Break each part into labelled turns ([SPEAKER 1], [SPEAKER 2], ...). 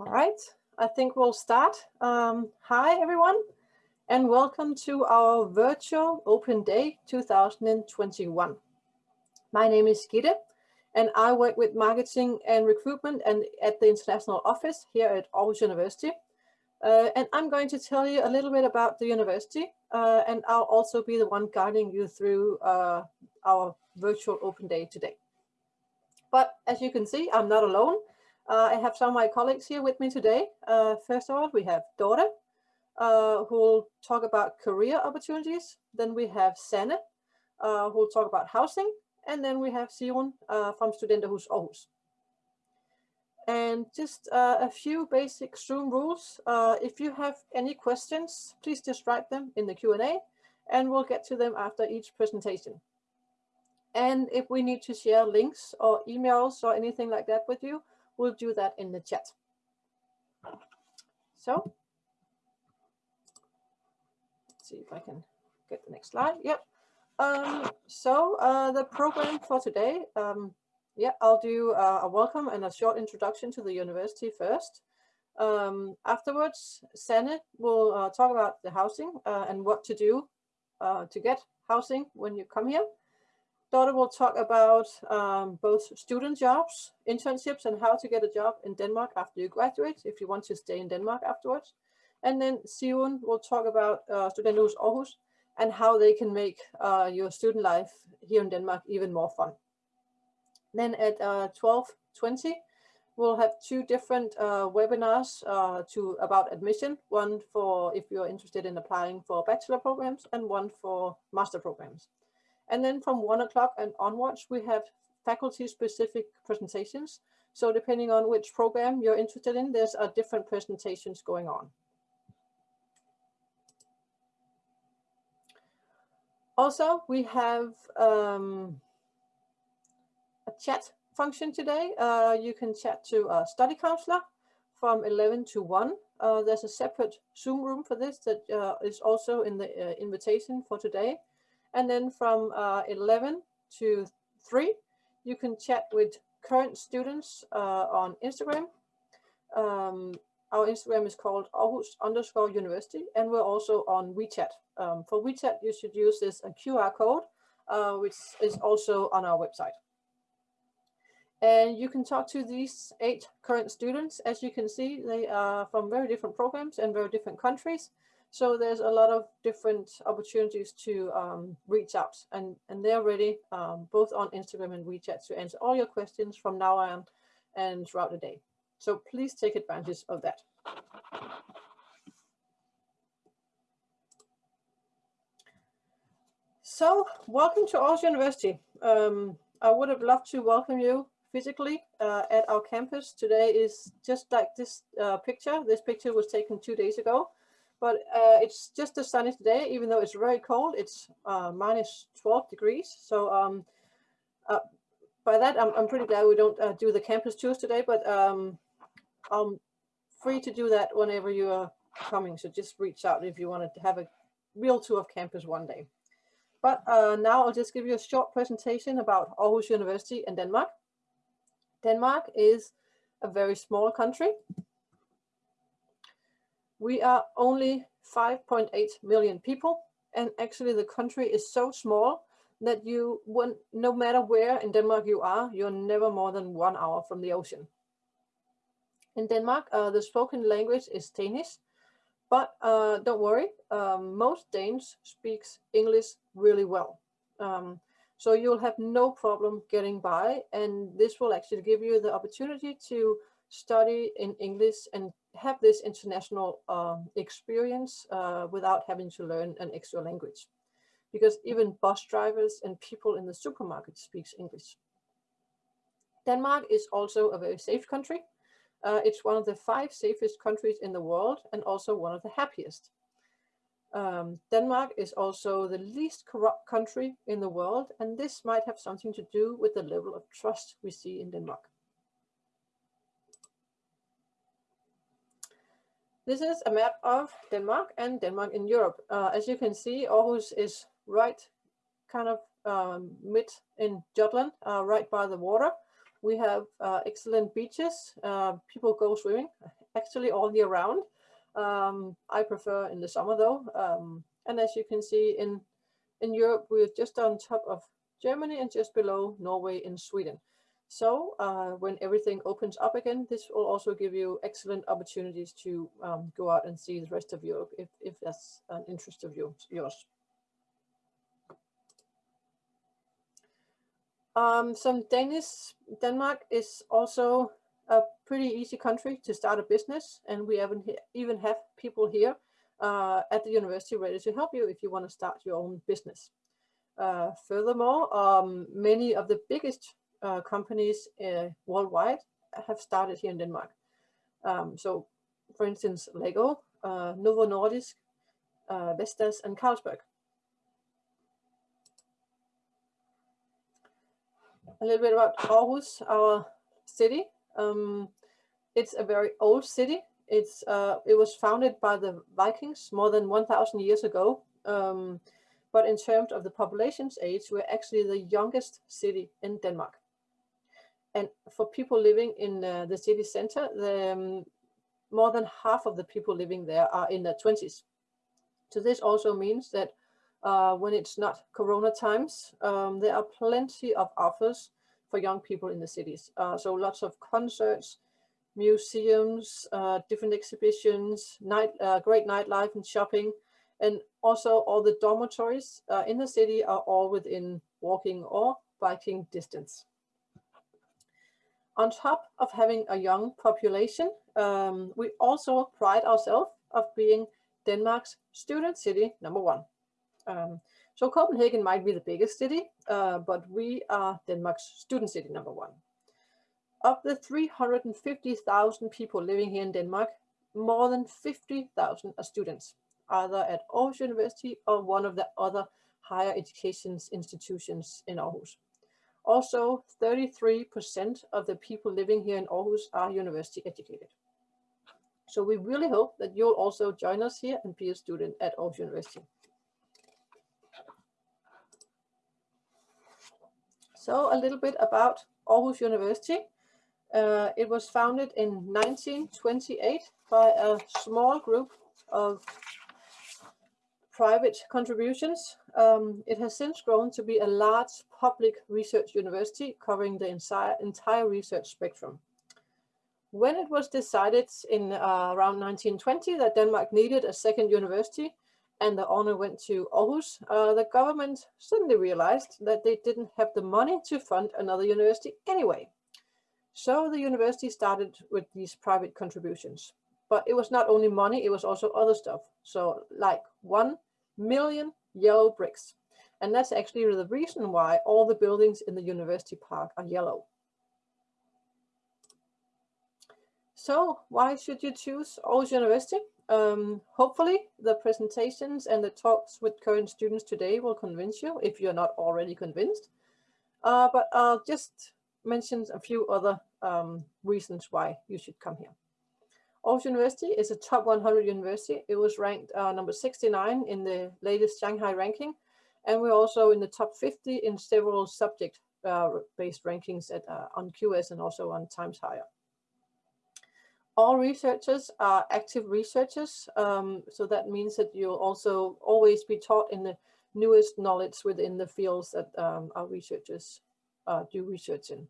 [SPEAKER 1] All right, I think we'll start. Um, hi, everyone, and welcome to our virtual Open Day 2021. My name is Gitte, and I work with marketing and recruitment and at the international office here at Aarhus University. Uh, and I'm going to tell you a little bit about the university, uh, and I'll also be the one guiding you through uh, our virtual Open Day today. But as you can see, I'm not alone. Uh, I have some of my colleagues here with me today. Uh, first of all, we have Dorte, uh, who will talk about career opportunities. Then we have Sanne, uh, who will talk about housing. And then we have Sigrun uh, from Studenterhus Aarhus. And just uh, a few basic Zoom rules. if you have any questions, please just write them in the Q&A and we'll get to them after each presentation. And if we need to share links or emails or anything like that with you, we'll do that in the chat. So, let's see if I can get the next slide. Yep. Um, so uh, the program for today, um, yeah, I'll do uh, a welcome and a short introduction to the university first. Um, afterwards, Sanne will uh, talk about the housing uh, and what to do uh, to get housing when you come here. Dorte will talk about um, both student jobs, internships, and how to get a job in Denmark after you graduate, if you want to stay in Denmark afterwards. And then Sigrun will talk about uh, Studenterhus Aarhus and how they can make uh, your student life here in Denmark even more fun. Then at uh, 12.20, we'll have two different uh, webinars uh, to about admission, one for if you're interested in applying for bachelor programs and one for master programs. And then from one o'clock and onwards, we have faculty specific presentations. So depending on which program you're interested in, there's a different presentations going on. Also, we have um, a chat function today. Uh, you can chat to a study counselor from 11 to 1. Uh, there's a separate Zoom room for this that uh, is also in the uh, invitation for today. And then from uh, 11 to 3, you can chat with current students uh, on Instagram. Um, our Instagram is called Aarhus underscore university, and we're also on WeChat. Um, for WeChat, you should use this a QR code, uh, which is also on our website. And you can talk to these eight current students. As you can see, they are from very different programs and very different countries. So there's a lot of different opportunities to um, reach out and, and they're ready um, both on Instagram and WeChat to answer all your questions from now on and throughout the day. So please take advantage of that. So welcome to Aarhus University. Um, I would have loved to welcome you physically uh, at our campus. Today is just like this uh, picture. This picture was taken two days ago but uh, it's just a sunny today, even though it's very cold. It's uh, minus 12 degrees. So um, uh, by that, I'm, I'm pretty glad we don't uh, do the campus tours today, but um, I'm free to do that whenever you are coming. So just reach out if you want to have a real tour of campus one day. But uh, now I'll just give you a short presentation about Aarhus University in Denmark. Denmark is a very small country we are only 5.8 million people and actually the country is so small that you no matter where in Denmark you are you're never more than one hour from the ocean. In Denmark uh, the spoken language is Danish but uh, don't worry um, most Danes speaks English really well. Um, so you'll have no problem getting by and this will actually give you the opportunity to study in English and have this international uh, experience uh, without having to learn an extra language. Because even bus drivers and people in the supermarket speaks English. Denmark is also a very safe country. Uh, it's one of the five safest countries in the world and also one of the happiest. Um, Denmark is also the least corrupt country in the world, and this might have something to do with the level of trust we see in Denmark. This is a map of Denmark and Denmark in Europe. Uh, as you can see, Aarhus is right kind of um, mid in Jutland, uh, right by the water. We have uh, excellent beaches. Uh, people go swimming actually all year round. Um, I prefer in the summer though. Um, and as you can see in, in Europe, we're just on top of Germany and just below Norway and Sweden. So uh, when everything opens up again, this will also give you excellent opportunities to um, go out and see the rest of Europe if, if that's an interest of you, yours. Um, some Danish, Denmark is also a pretty easy country to start a business and we even, even have people here uh, at the university ready to help you if you want to start your own business. Uh, furthermore, um, many of the biggest uh, companies uh, worldwide have started here in Denmark. Um, so, for instance, Lego, uh, Novo Nordisk, uh, Vestas, and Carlsberg. A little bit about Aarhus, our city. Um, it's a very old city. It's uh, it was founded by the Vikings more than 1,000 years ago. Um, but in terms of the population's age, we're actually the youngest city in Denmark. And for people living in uh, the city center, the, um, more than half of the people living there are in their 20s. So this also means that uh, when it's not Corona times, um, there are plenty of offers for young people in the cities. Uh, so lots of concerts, museums, uh, different exhibitions, night, uh, great nightlife and shopping, and also all the dormitories uh, in the city are all within walking or biking distance. On top of having a young population, um, we also pride ourselves of being Denmark's student city number one. Um, so Copenhagen might be the biggest city, uh, but we are Denmark's student city number one. Of the 350,000 people living here in Denmark, more than 50,000 are students either at Aarhus University or one of the other higher education institutions in Aarhus. Also, 33% of the people living here in Aarhus are university educated. So we really hope that you'll also join us here and be a student at Aarhus University. So a little bit about Aarhus University. Uh, it was founded in 1928 by a small group of private contributions. Um, it has since grown to be a large public research university covering the entire, entire research spectrum. When it was decided in uh, around 1920 that Denmark needed a second university and the honor went to Aarhus, uh, the government suddenly realized that they didn't have the money to fund another university anyway. So the university started with these private contributions. But it was not only money, it was also other stuff. So like one million yellow bricks. And that's actually the reason why all the buildings in the university park are yellow. So why should you choose Aarhus University? Um, hopefully the presentations and the talks with current students today will convince you if you're not already convinced. Uh, but I'll just mention a few other um, reasons why you should come here. Aarhus University is a top 100 university. It was ranked uh, number 69 in the latest Shanghai ranking. And we're also in the top 50 in several subject-based uh, rankings at, uh, on QS and also on Times Higher. All researchers are active researchers. Um, so that means that you'll also always be taught in the newest knowledge within the fields that um, our researchers uh, do research in.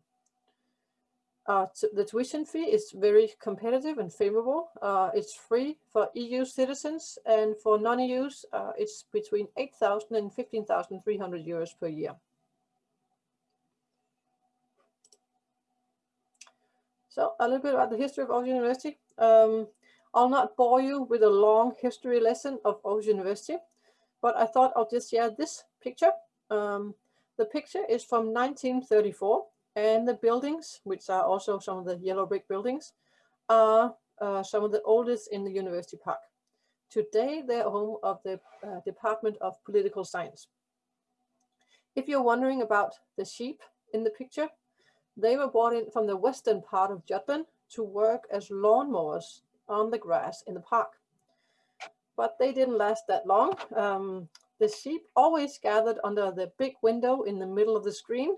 [SPEAKER 1] Uh, the tuition fee is very competitive and favorable. Uh, it's free for EU citizens and for non-EUs, uh, it's between 8,000 and 15,300 euros per year. So a little bit about the history of Aarhus University. Um, I'll not bore you with a long history lesson of Aarhus University, but I thought I'll just share this picture. Um, the picture is from 1934 and the buildings, which are also some of the yellow brick buildings, are uh, some of the oldest in the university park. Today, they're home of the uh, Department of Political Science. If you're wondering about the sheep in the picture, they were brought in from the western part of Jutland to work as lawnmowers on the grass in the park. But they didn't last that long. Um, the sheep always gathered under the big window in the middle of the screen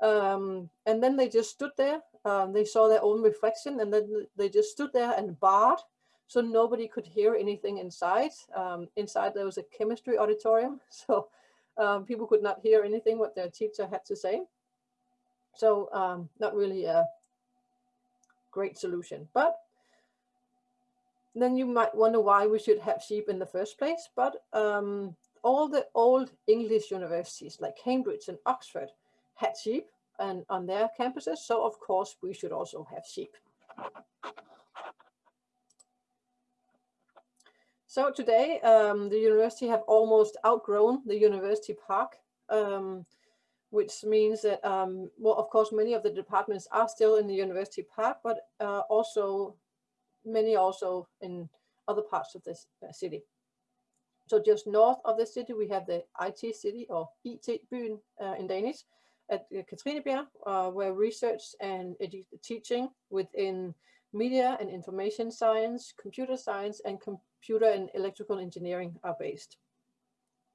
[SPEAKER 1] um, and then they just stood there Um, they saw their own reflection and then they just stood there and barred so nobody could hear anything inside. Um, inside there was a chemistry auditorium, so um, people could not hear anything what their teacher had to say. So um, not really a great solution, but then you might wonder why we should have sheep in the first place. But um, all the old English universities like Cambridge and Oxford had sheep and on their campuses. So of course we should also have sheep. So today um, the university have almost outgrown the university park, um, which means that, um, well, of course, many of the departments are still in the university park, but uh, also many also in other parts of this uh, city. So just north of the city, we have the IT city or IT-byen uh, in Danish at uh, Katrinebjerg, uh, where research and teaching within media and information science, computer science, and computer and electrical engineering are based.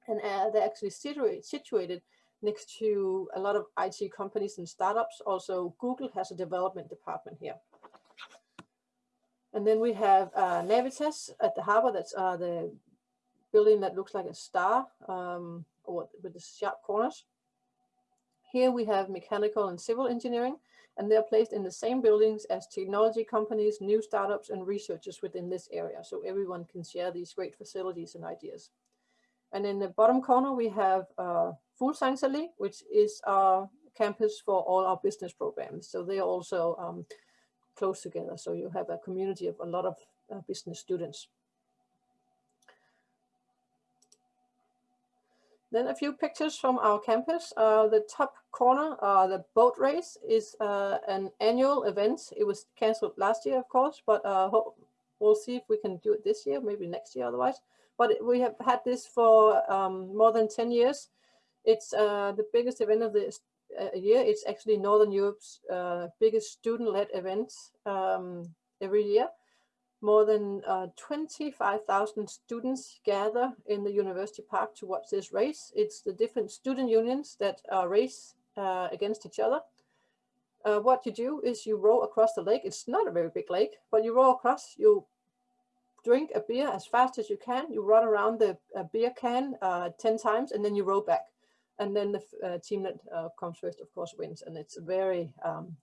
[SPEAKER 1] And uh, they're actually situate, situated next to a lot of IT companies and startups. Also, Google has a development department here. And then we have uh, Navitas at the harbor. That's uh, the building that looks like a star um, or with the sharp corners. Here we have mechanical and civil engineering, and they're placed in the same buildings as technology companies, new startups, and researchers within this area. So everyone can share these great facilities and ideas. And in the bottom corner, we have uh, Fuglsangsallé, which is our campus for all our business programs. So they are also um, close together. So you have a community of a lot of uh, business students. Then a few pictures from our campus. Uh, the top corner, uh, the boat race is uh, an annual event. It was cancelled last year, of course, but uh, we'll see if we can do it this year, maybe next year otherwise. But we have had this for um, more than 10 years. It's uh, the biggest event of the uh, year. It's actually Northern Europe's biggest student-led event um, every year more than uh, 25,000 students gather in the university park to watch this race. It's the different student unions that uh, race uh, against each other. Uh, what you do is you row across the lake. It's not a very big lake, but you row across, you drink a beer as fast as you can. You run around the beer can uh, 10 times and then you row back. And then the uh, team that comes first, of course, wins. And it's a very um,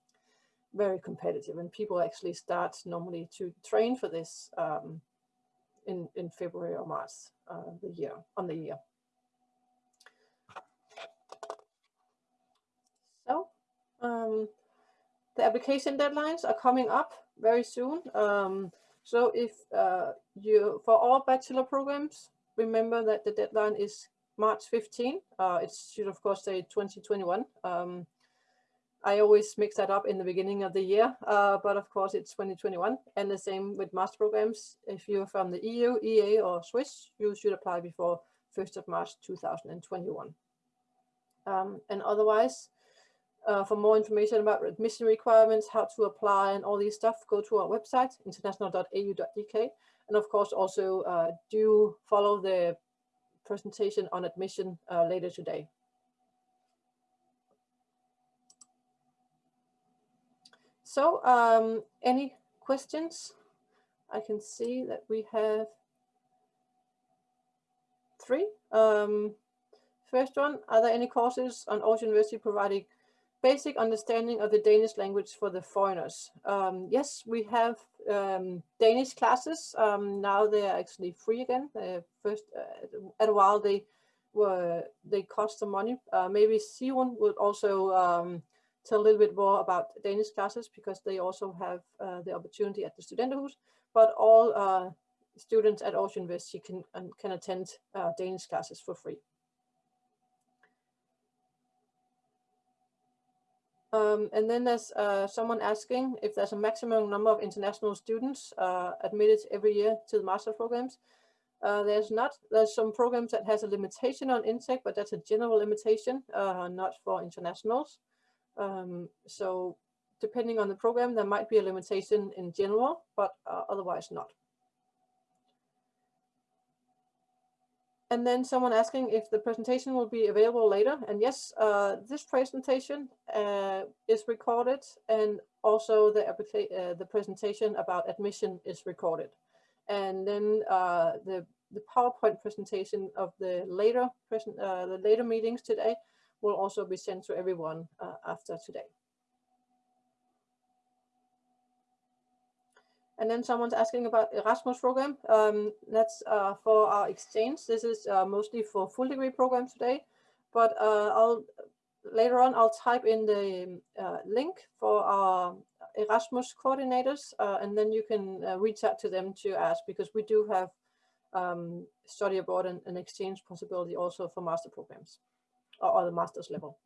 [SPEAKER 1] very competitive and people actually start normally to train for this um, in, in February or March uh, the year on the year. So um, the application deadlines are coming up very soon. Um, so if uh, you, for all bachelor programs, remember that the deadline is March 15. Uh, it should of course say 2021. Um, I always mix that up in the beginning of the year, uh, but of course it's 2021 and the same with master programs. If you're from the EU, EA or Swiss, you should apply before 1st of March 2021. Um, and otherwise, uh, for more information about admission requirements, how to apply and all these stuff, go to our website, international.au.dk. And of course, also uh, do follow the presentation on admission uh, later today. So um, any questions? I can see that we have three. Um, first one, are there any courses on Aarhus University providing basic understanding of the Danish language for the foreigners? Um, yes, we have um, Danish classes. Um, now they're actually free again. Uh, first, uh, at a while they were they cost some money. Uh, maybe Sigrun would also um, tell a little bit more about Danish classes because they also have uh, the opportunity at the Studenterhus, but all uh, students at Aarhus University can, can attend uh, Danish classes for free. Um, and then there's uh, someone asking if there's a maximum number of international students uh, admitted every year to the master programs. Uh, there's not, there's some programs that has a limitation on intake, but that's a general limitation, not for internationals. Um, so depending on the program, there might be a limitation in general, but uh, otherwise not. and then someone asking if the presentation will be available later. And yes, uh, this presentation uh, is recorded and also the, uh, the presentation about admission is recorded. And then uh, the, the PowerPoint presentation of the later, present, uh, the later meetings today will also be sent to everyone uh, after today. And then someone's asking about Erasmus program. Um, that's uh, for our exchange. This is uh, mostly for full degree programs today, but uh, I'll later on I'll type in the uh, link for our Erasmus coordinators, uh, and then you can reach out to them to ask because we do have um, study abroad and an exchange possibility also for master programs or, the master's level.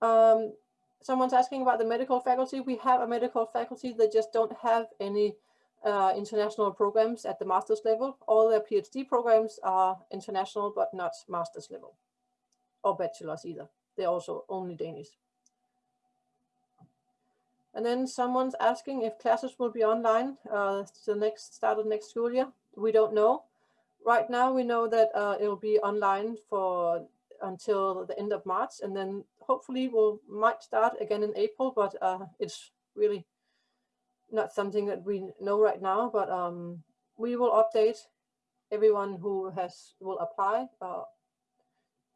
[SPEAKER 1] Um, someone's asking about the medical faculty. We have a medical faculty that just don't have any uh, international programs at the master's level. All their PhD programs are international, but not master's level or bachelor's either. They're also only Danish. And then someone's asking if classes will be online uh, the next start of next school year. We don't know. Right now, we know that uh, it'll be online for until the end of March, and then hopefully we'll might start again in April, but uh, it's really not something that we know right now, but um, we will update everyone who has will apply uh,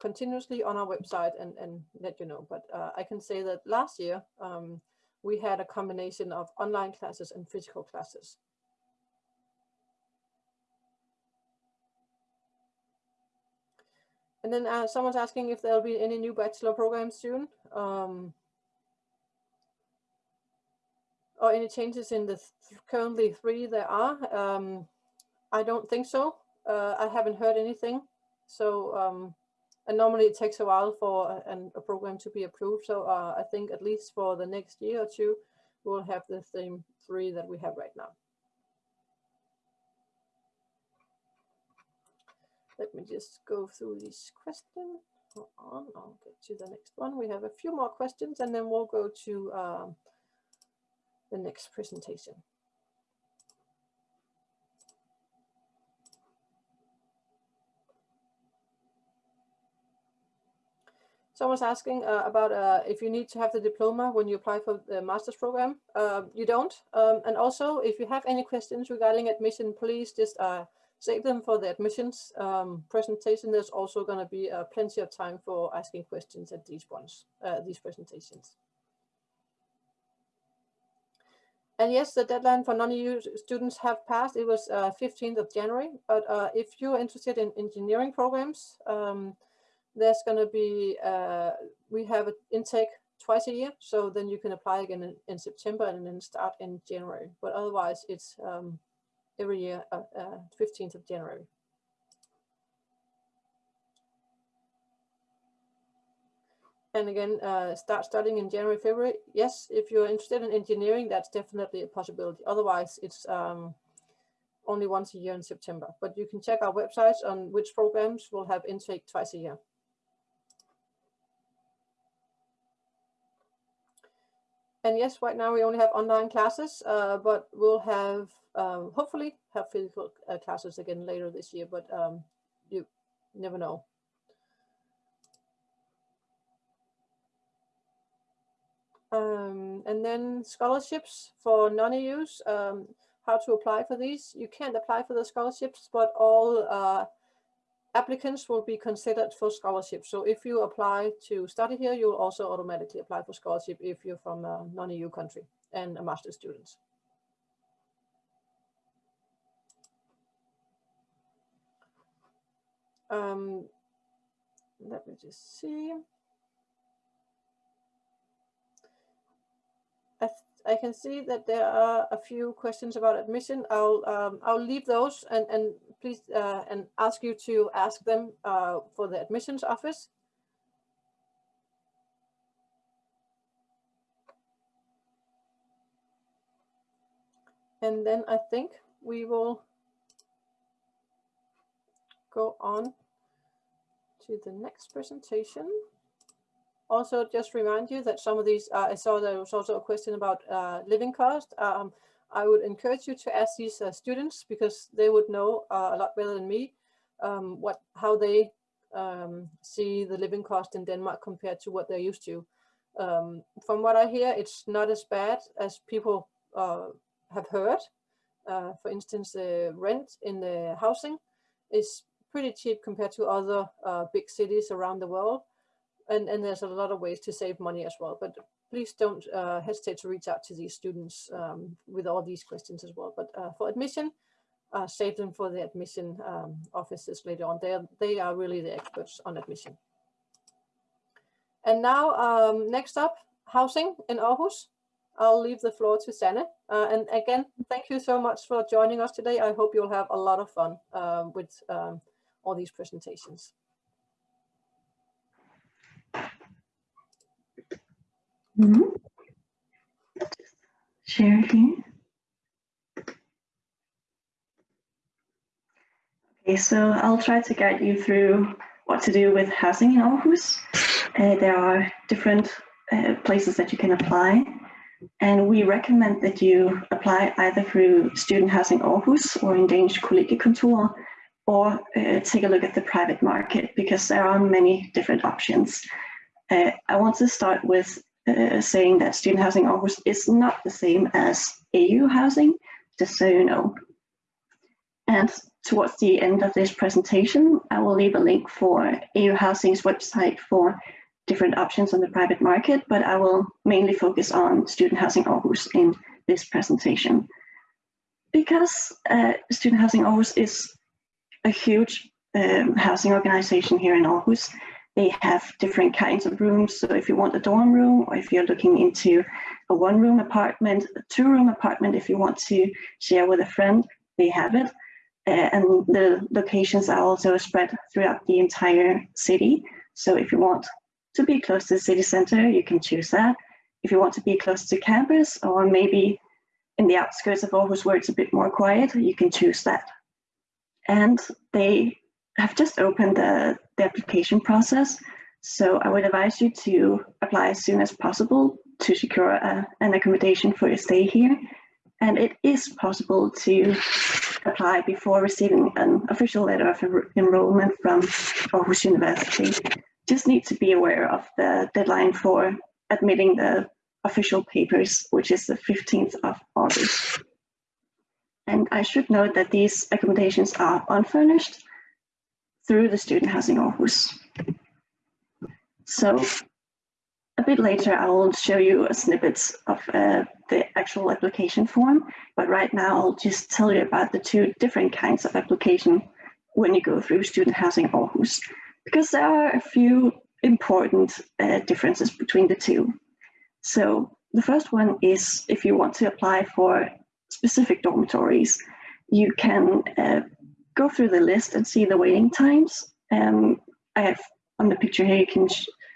[SPEAKER 1] continuously on our website and, and let you know. But uh, I can say that last year um, we had a combination of online classes and physical classes. And then uh, someone's asking if there'll be any new bachelor programs soon. Um, or any changes in the th currently three there are. Um, I don't think so. Uh, I haven't heard anything. So, um, and normally it takes a while for a, a program to be approved. So uh, I think at least for the next year or two, we'll have the same three that we have right now. Let me just go through these questions. Hold on, I'll get to the next one. We have a few more questions and then we'll go to um, the next presentation. Someone's asking uh, about uh, if you need to have the diploma when you apply for the master's program. Uh, you don't. Um, and also, if you have any questions regarding admission, please just uh, save them for the admissions um, presentation. There's also going to be uh, plenty of time for asking questions at these ones, uh, these presentations. And yes, the deadline for non-EU students have passed. It was uh, 15th of January. But if you're interested in engineering programs, um, there's going to be, uh, we have an intake twice a year. So then you can apply again in, in September and then start in January. But otherwise, it's um, every year, uh, 15th uh, of January. and again uh, start studying in January, February. Yes, if you're interested in engineering, that's definitely a possibility. Otherwise, it's um, only once a year in September. But you can check our websites on which programs will have intake twice a year. And yes, right now we only have online classes, uh, but we'll have, um, hopefully, have physical uh, classes again later this year, but um, you never know. Um, and then scholarships for non-EUs, um, how to apply for these. You can't apply for the scholarships, but all uh, applicants will be considered for scholarships. So if you apply to study here, you'll also automatically apply for scholarship if you're from a non-EU country and a master's student. Um, let me just see. I, can see that there are a few questions about admission. I'll um, I'll leave those and and please uh, and ask you to ask them uh, for the admissions office. And then I think we will go on to the next presentation also just remind you that some of these, uh, I saw there was also a question about uh, living cost. Um, I would encourage you to ask these uh, students because they would know uh, a lot better than me um, what how they um, see the living cost in Denmark compared to what they're used to. Um, from what I hear, it's not as bad as people uh, have heard. Uh, for instance, the rent in the housing is pretty cheap compared to other big cities around the world. And, and there's a lot of ways to save money as well. But please don't uh, hesitate to reach out to these students um, with all these questions as well. But uh, for admission, uh, save them for the admission um, offices later on. They are, they are really the experts on admission. And now, um, next up, housing in Aarhus. I'll leave the floor to Sanne. Uh, and again, thank you so much for joining us today. I hope you'll have a lot of fun um, with um, all these presentations.
[SPEAKER 2] Mm -hmm. Share here. Okay, so I'll try to guide you through what to do with housing in Aarhus. Uh, there are different uh, places that you can apply, and we recommend that you apply either through Student Housing Aarhus or in Danish Kollegiekontor, or uh, take a look at the private market because there are many different options. Uh, I want to start with uh, saying that Student Housing Aarhus is not the same as AU housing, just so you know. And towards the end of this presentation, I will leave a link for AU Housing's website for different options on the private market, but I will mainly focus on Student Housing Aarhus in this presentation. Because uh, Student Housing Aarhus is a huge um, housing organization here in Aarhus, they have different kinds of rooms. So if you want a dorm room, or if you're looking into a one room apartment, a two room apartment, if you want to share with a friend, they have it. Uh, and the locations are also spread throughout the entire city. So if you want to be close to the city center, you can choose that. If you want to be close to campus or maybe in the outskirts of Aarhus where it's a bit more quiet, you can choose that. And they have just opened the, the application process. So I would advise you to apply as soon as possible to secure a, an accommodation for your stay here. And it is possible to apply before receiving an official letter of enrollment from Aarhus University. Just need to be aware of the deadline for admitting the official papers, which is the 15th of August. And I should note that these accommodations are unfurnished through the Student Housing Aarhus. So a bit later, I will show you a snippets of uh, the actual application form, but right now I'll just tell you about the two different kinds of application when you go through student housing Aarhus, because there are a few important uh, differences between the two. So the first one is if you want to apply for specific dormitories, you can uh, go through the list and see the waiting times. Um, I have on the picture here, you can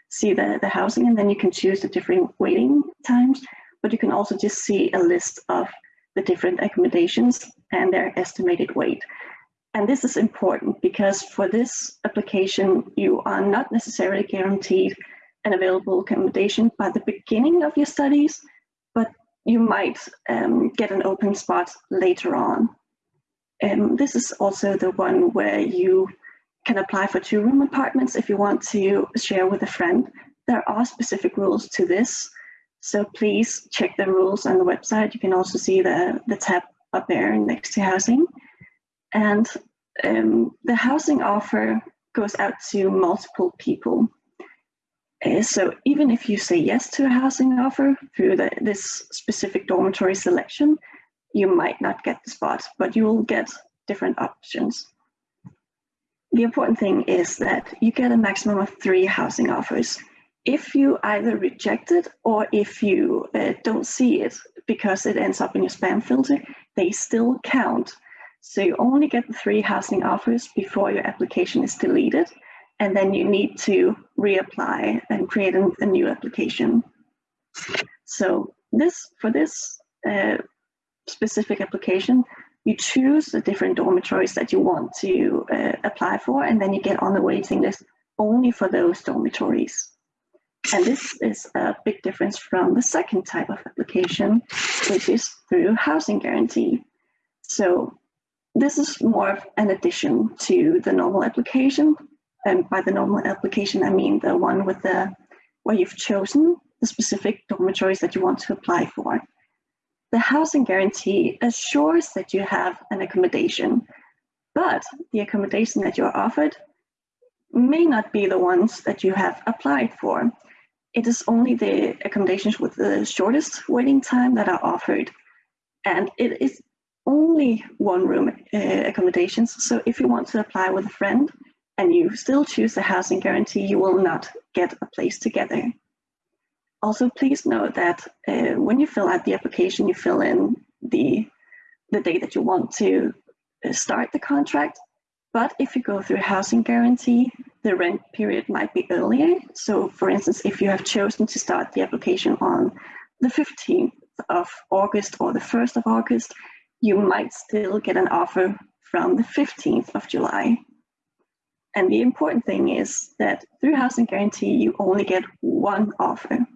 [SPEAKER 2] see the, the housing and then you can choose the different waiting times, but you can also just see a list of the different accommodations and their estimated wait. And this is important because for this application, you are not necessarily guaranteed an available accommodation by the beginning of your studies, but you might um, get an open spot later on. Um, this is also the one where you can apply for two room apartments if you want to share with a friend. There are specific rules to this, so please check the rules on the website. You can also see the, the tab up there next to housing. And um, the housing offer goes out to multiple people. Uh, so even if you say yes to a housing offer through the, this specific dormitory selection, you might not get the spot, but you will get different options. The important thing is that you get a maximum of three housing offers. If you either reject it or if you uh, don't see it because it ends up in your spam filter, they still count. So you only get the three housing offers before your application is deleted, and then you need to reapply and create a, a new application. So this for this uh, specific application, you choose the different dormitories that you want to uh, apply for, and then you get on the waiting list only for those dormitories. And this is a big difference from the second type of application, which is through housing guarantee. So this is more of an addition to the normal application. And by the normal application, I mean the one with the where you've chosen the specific dormitories that you want to apply for. The housing guarantee assures that you have an accommodation, but the accommodation that you're offered may not be the ones that you have applied for. It is only the accommodations with the shortest waiting time that are offered. And it is only one room uh, accommodations. So if you want to apply with a friend and you still choose the housing guarantee, you will not get a place together. Also, please note that uh, when you fill out the application, you fill in the, the date that you want to uh, start the contract. But if you go through housing guarantee, the rent period might be earlier. So for instance, if you have chosen to start the application on the 15th of August or the 1st of August, you might still get an offer from the 15th of July. And the important thing is that through housing guarantee, you only get one offer.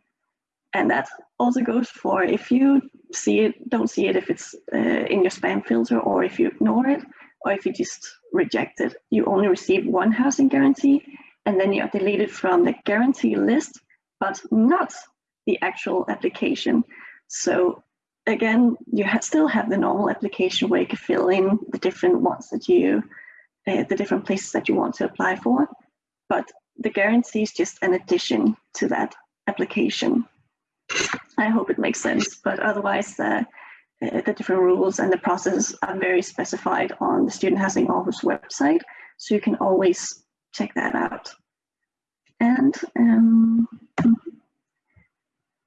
[SPEAKER 2] And that also goes for if you see it, don't see it if it's uh, in your spam filter or if you ignore it or if you just reject it. You only receive one housing guarantee and then you are deleted from the guarantee list, but not the actual application. So again, you ha still have the normal application where you can fill in the different ones that you, uh, the different places that you want to apply for, but the guarantee is just an addition to that application. I hope it makes sense, but otherwise uh, the different rules and the process are very specified on the Student Housing Office website, so you can always check that out. And um,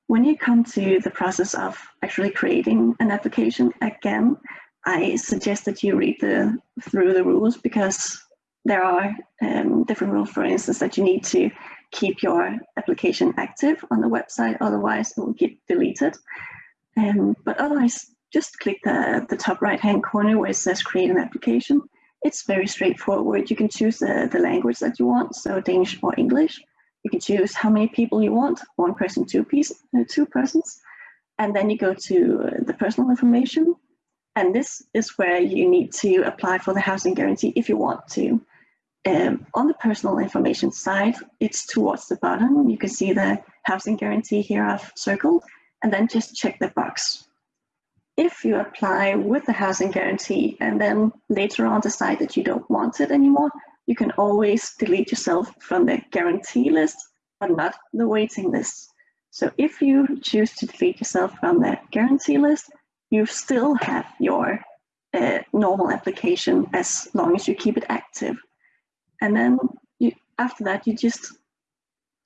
[SPEAKER 2] when you come to the process of actually creating an application, again, I suggest that you read the, through the rules because there are um, different rules, for instance, that you need to keep your application active on the website, otherwise it will get deleted. Um, but otherwise, just click the, the top right hand corner where it says create an application. It's very straightforward. You can choose the, the language that you want, so Danish or English. You can choose how many people you want, one person, two, piece, uh, two persons. And then you go to the personal information. And this is where you need to apply for the housing guarantee if you want to. Um, on the personal information side, it's towards the bottom. You can see the housing guarantee here I've circled, and then just check the box. If you apply with the housing guarantee and then later on decide that you don't want it anymore, you can always delete yourself from the guarantee list, but not the waiting list. So if you choose to delete yourself from the guarantee list, you still have your uh, normal application as long as you keep it active. And then you, after that, you just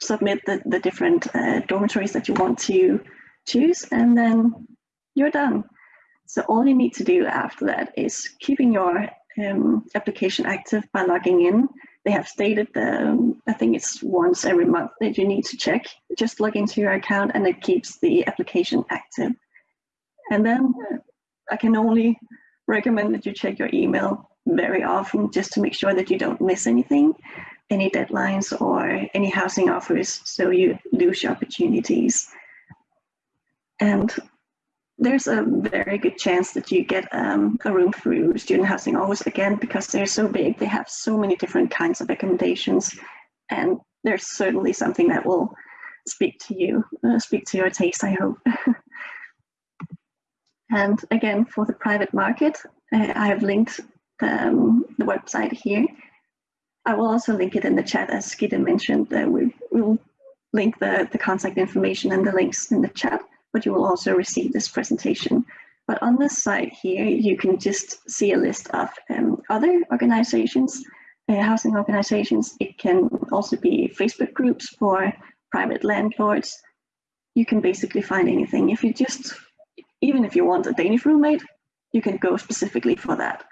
[SPEAKER 2] submit the, the different uh, dormitories that you want to choose, and then you're done. So all you need to do after that is keeping your um, application active by logging in. They have stated, um, I think it's once every month that you need to check. Just log into your account and it keeps the application active. And then I can only recommend that you check your email very often just to make sure that you don't miss anything, any deadlines or any housing offers so you lose your opportunities. And there's a very good chance that you get um, a room through student housing always again because they're so big they have so many different kinds of accommodations and there's certainly something that will speak to you uh, speak to your taste i hope and again for the private market uh, i have linked um, the website here i will also link it in the chat as Gitte mentioned uh, we will link the the contact information and the links in the chat but you will also receive this presentation. But on this side here, you can just see a list of um, other organizations, uh, housing organizations. It can also be Facebook groups for private landlords. You can basically find anything. If you just, even if you want a Danish roommate, you can go specifically for that.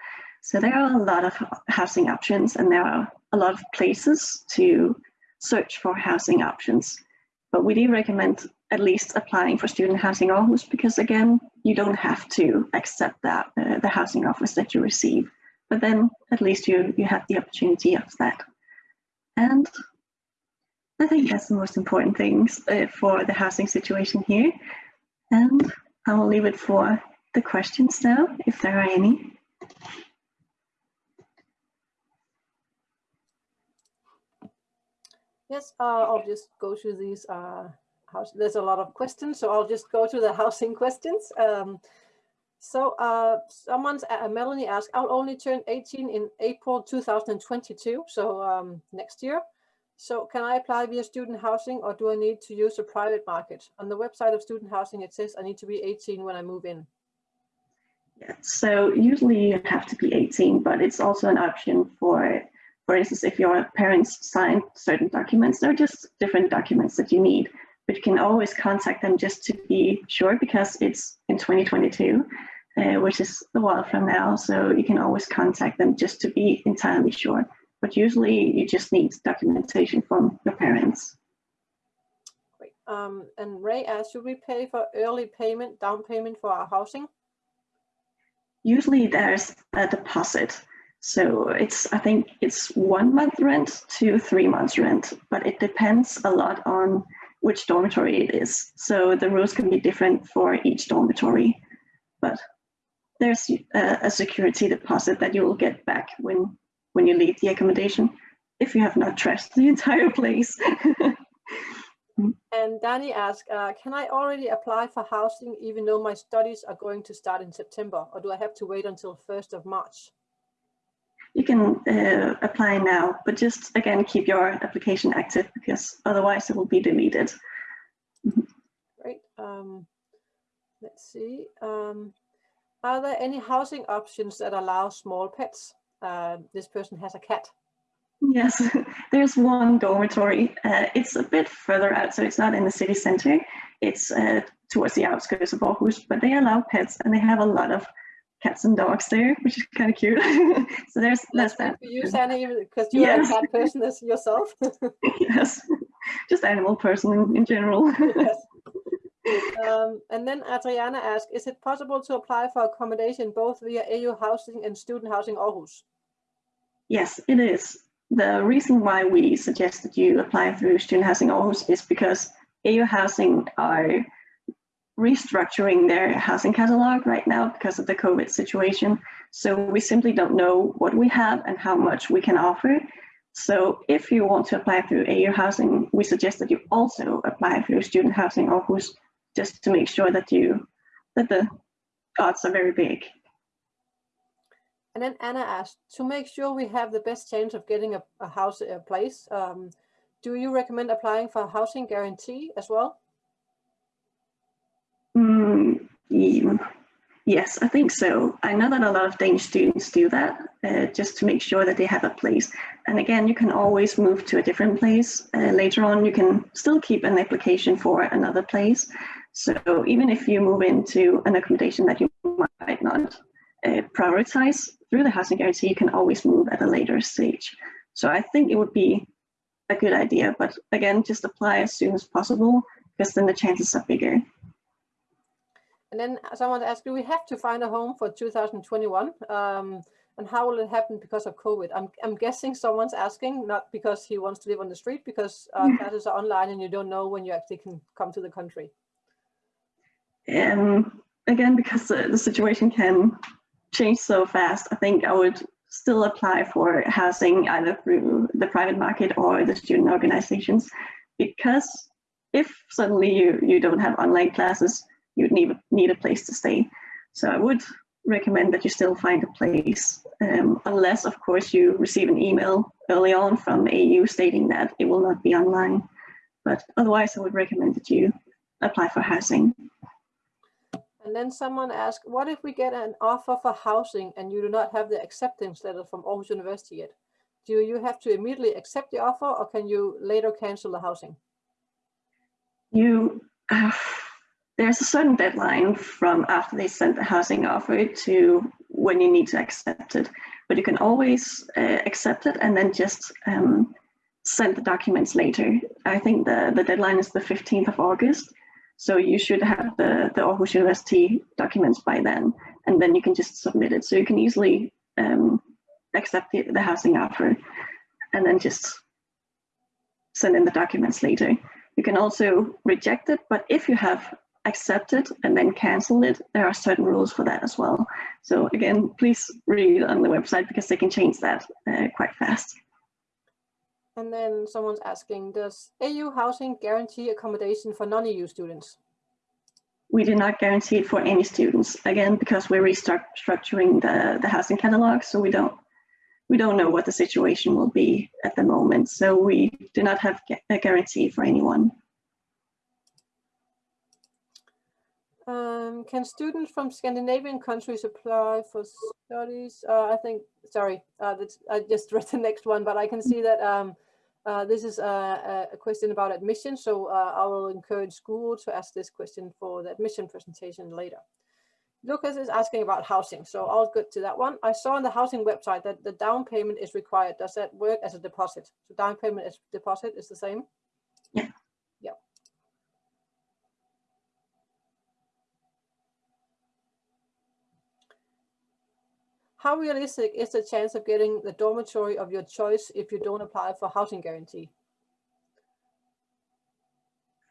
[SPEAKER 2] So there are a lot of housing options and there are a lot of places to search for housing options. But we do recommend at least applying for student housing Aarhus because again, you don't have to accept that uh, the housing offers that you receive, but then at least you, you have the opportunity of that. And I think that's the most important things uh, for the housing situation here. And I will leave it for the questions now, if there are any.
[SPEAKER 1] Yes, uh, I'll just go through these. Uh, house. There's a lot of questions, so I'll just go to the housing questions. Um, so uh, someone's, uh, Melanie asked, I'll only turn 18 in April 2022, so um, next year. So can I apply via student housing or do I need to use a private market? On the website of student housing, it says I need to be 18 when I move in.
[SPEAKER 2] Yeah, so usually you have to be 18, but it's also an option for, for instance, if your parents signed certain documents, they're just different documents that you need, but you can always contact them just to be sure because it's in 2022, uh, which is a while from now. So you can always contact them just to be entirely sure but usually you just need documentation from your parents.
[SPEAKER 1] Great. Um, and Ray asked, should we pay for early payment, down payment for our housing?
[SPEAKER 2] Usually there's a deposit. So it's, I think it's one month rent to three months rent, but it depends a lot on which dormitory it is. So the rules can be different for each dormitory, but there's a, a security deposit that you will get back when when you leave the accommodation if you have not trashed the entire place.
[SPEAKER 1] and Danny asked, uh, can I already apply for housing even though my studies are going to start in September or do I have to wait until 1st of March?
[SPEAKER 2] You can uh, apply now, but just again, keep your application active because otherwise it will be deleted.
[SPEAKER 1] Great. Um, let's see. Um, are there any housing options that allow small pets? uh, this person has a cat.
[SPEAKER 2] Yes, there's one dormitory. Uh, it's a bit further out, so it's not in the city center. It's uh, towards the outskirts of Aarhus, but they allow pets and they have a lot of cats and dogs there, which is kind of cute. so there's
[SPEAKER 1] that's, that. For you, Sanne, because you're yes. a cat person as yourself.
[SPEAKER 2] yes, just animal person in, in general. yes.
[SPEAKER 1] Um, and then Adriana asked, is it possible to apply for accommodation both via AU Housing and Student Housing Aarhus?
[SPEAKER 2] Yes, it is. The reason why we suggest that you apply through Student Housing Aarhus is because AU Housing are restructuring their housing catalog right now because of the COVID situation. So we simply don't know what we have and how much we can offer. So if you want to apply through AU Housing, we suggest that you also apply through Student Housing Aarhus just to make sure that you that the odds are very big.
[SPEAKER 1] And then Anna asked, to make sure we have the best chance of getting a, a house, a place, um, do you recommend applying for a housing guarantee as well?
[SPEAKER 2] Mm. Yes, I think so. I know that a lot of Danish students do that uh, just to make sure that they have a place. And again, you can always move to a different place. Uh, later on, you can still keep an application for another place. So even if you move into an accommodation that you might not uh, prioritize through the housing guarantee, you can always move at a later stage. So I think it would be a good idea, but again, just apply as soon as possible because then the chances are bigger.
[SPEAKER 1] And then someone asked, do we have to find a home for 2021? Um, and how will it happen because of COVID? I'm, I'm guessing someone's asking, not because he wants to live on the street, because uh, classes are online and you don't know when you actually can come to the country.
[SPEAKER 2] Um, again, because the, the situation can change so fast, I think I would still apply for housing either through the private market or the student organizations, because if suddenly you, you don't have online classes, you'd need, need a place to stay. So I would recommend that you still find a place, um, unless of course you receive an email early on from AU stating that it will not be online. But otherwise I would recommend that you apply for housing.
[SPEAKER 1] And then someone asked, what if we get an offer for housing and you do not have the acceptance letter from Aarhus University yet? Do you have to immediately accept the offer or can you later cancel the housing?
[SPEAKER 2] You, uh, there's a certain deadline from after they send the housing offer to when you need to accept it. But you can always uh, accept it and then just um, send the documents later. I think the, the deadline is the 15th of August. So you should have the, the Aarhus University documents by then, and then you can just submit it. So you can easily um, accept the, the housing offer and then just send in the documents later. You can also reject it, but if you have accepted and then cancel it, there are certain rules for that as well. So again, please read on the website because they can change that uh, quite fast.
[SPEAKER 1] And then someone's asking, does AU housing guarantee accommodation for non-EU students?
[SPEAKER 2] We do not guarantee it for any students, again, because we're restructuring the, the housing catalog, so we don't we don't know what the situation will be at the moment. So we do not have a guarantee for anyone.
[SPEAKER 1] Um, can students from Scandinavian countries apply for studies? Uh, I think, sorry, uh, I just read the next one, but I can see that um, uh, this is a, a, question about admission. So uh, I will encourage school to ask this question for the admission presentation later. Lucas is asking about housing. So I'll get to that one. I saw on the housing website that the down payment is required. Does that work as a deposit? So down payment as deposit is the same?
[SPEAKER 2] Yeah.
[SPEAKER 1] How realistic is the chance of getting the dormitory of your choice if you don't apply for housing guarantee?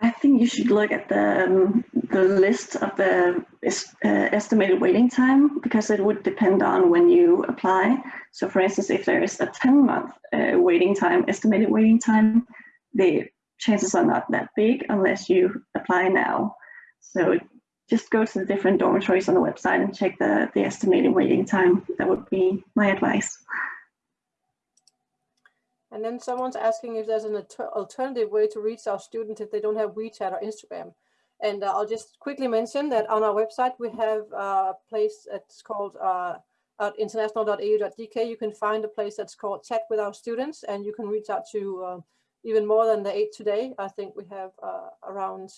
[SPEAKER 2] I think you should look at the um, the list of the uh, estimated waiting time because it would depend on when you apply. So for instance, if there is a 10 month uh, waiting time, estimated waiting time, the chances are not that big unless you apply now. So just go to the different dormitories on the website and check the, the estimated waiting time. That would be my advice.
[SPEAKER 1] And then someone's asking if there's an alternative way to reach our students if they don't have WeChat or Instagram. And uh, I'll just quickly mention that on our website, we have a place that's called uh, at. You can find a place that's called Chat with our students, and you can reach out to uh, even more than the eight today. I think we have uh, around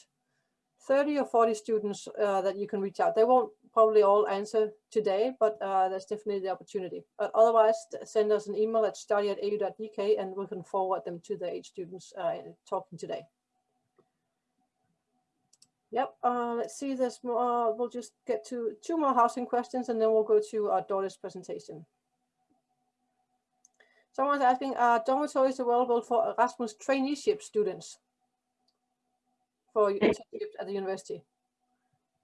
[SPEAKER 1] 30 or 40 students uh, that you can reach out. They won't probably all answer today, but uh, there's definitely the opportunity. But otherwise, send us an email at study at au.dk and we can forward them to the eight students uh, talking today. Yep, uh, let's see, there's more, we'll just get to two more housing questions and then we'll go to our Dorte's presentation. Someone's asking, are dormitories available for Erasmus traineeship students? For internships at the university?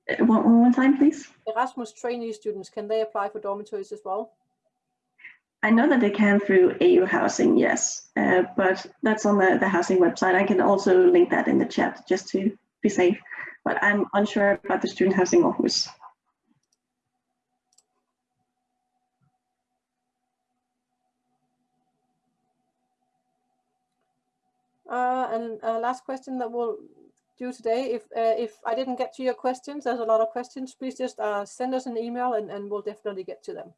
[SPEAKER 2] Uh, one, one more time, please.
[SPEAKER 1] Erasmus trainee students, can they apply for dormitories as well?
[SPEAKER 2] I know that they can through AU Housing, yes, uh, but that's on the, the housing website. I can also link that in the chat just to be safe, but I'm unsure about the student housing office.
[SPEAKER 1] Uh, and uh, last question that will do today. If uh, if I didn't get to your questions, there's a lot of questions, please just uh, send us an email and, and we'll definitely get to them.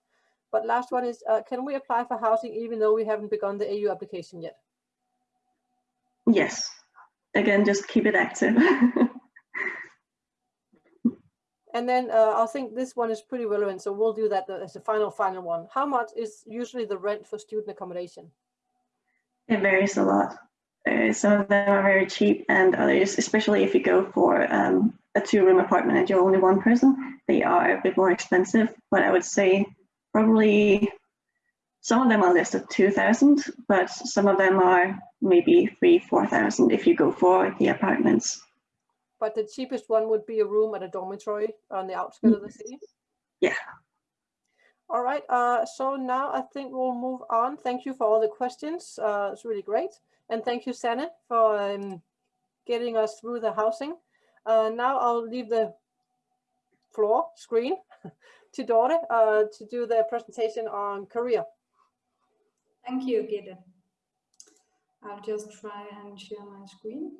[SPEAKER 1] But last one is, uh, can we apply for housing even though we haven't begun the AU application yet?
[SPEAKER 2] Yes. Again, just keep it active.
[SPEAKER 1] and then uh, I think this one is pretty relevant, so we'll do that as the final, final one. How much is usually the rent for student accommodation?
[SPEAKER 2] It varies a lot. Uh, some of them are very cheap and others, especially if you go for um, a two-room apartment and you're only one person, they are a bit more expensive. But I would say probably some of them are listed 2,000, but some of them are maybe three, 4,000 if you go for the apartments.
[SPEAKER 1] But the cheapest one would be a room at a dormitory on the outskirts of the city?
[SPEAKER 2] Yeah.
[SPEAKER 1] All right, uh, so now I think we'll move on. Thank you for all the questions. Uh, it's really great. And thank you, Sanne, for um, getting us through the housing. Uh, now I'll leave the floor screen to Dorte uh, to do the presentation on career.
[SPEAKER 3] Thank you, Gitte. I'll just try and share my screen.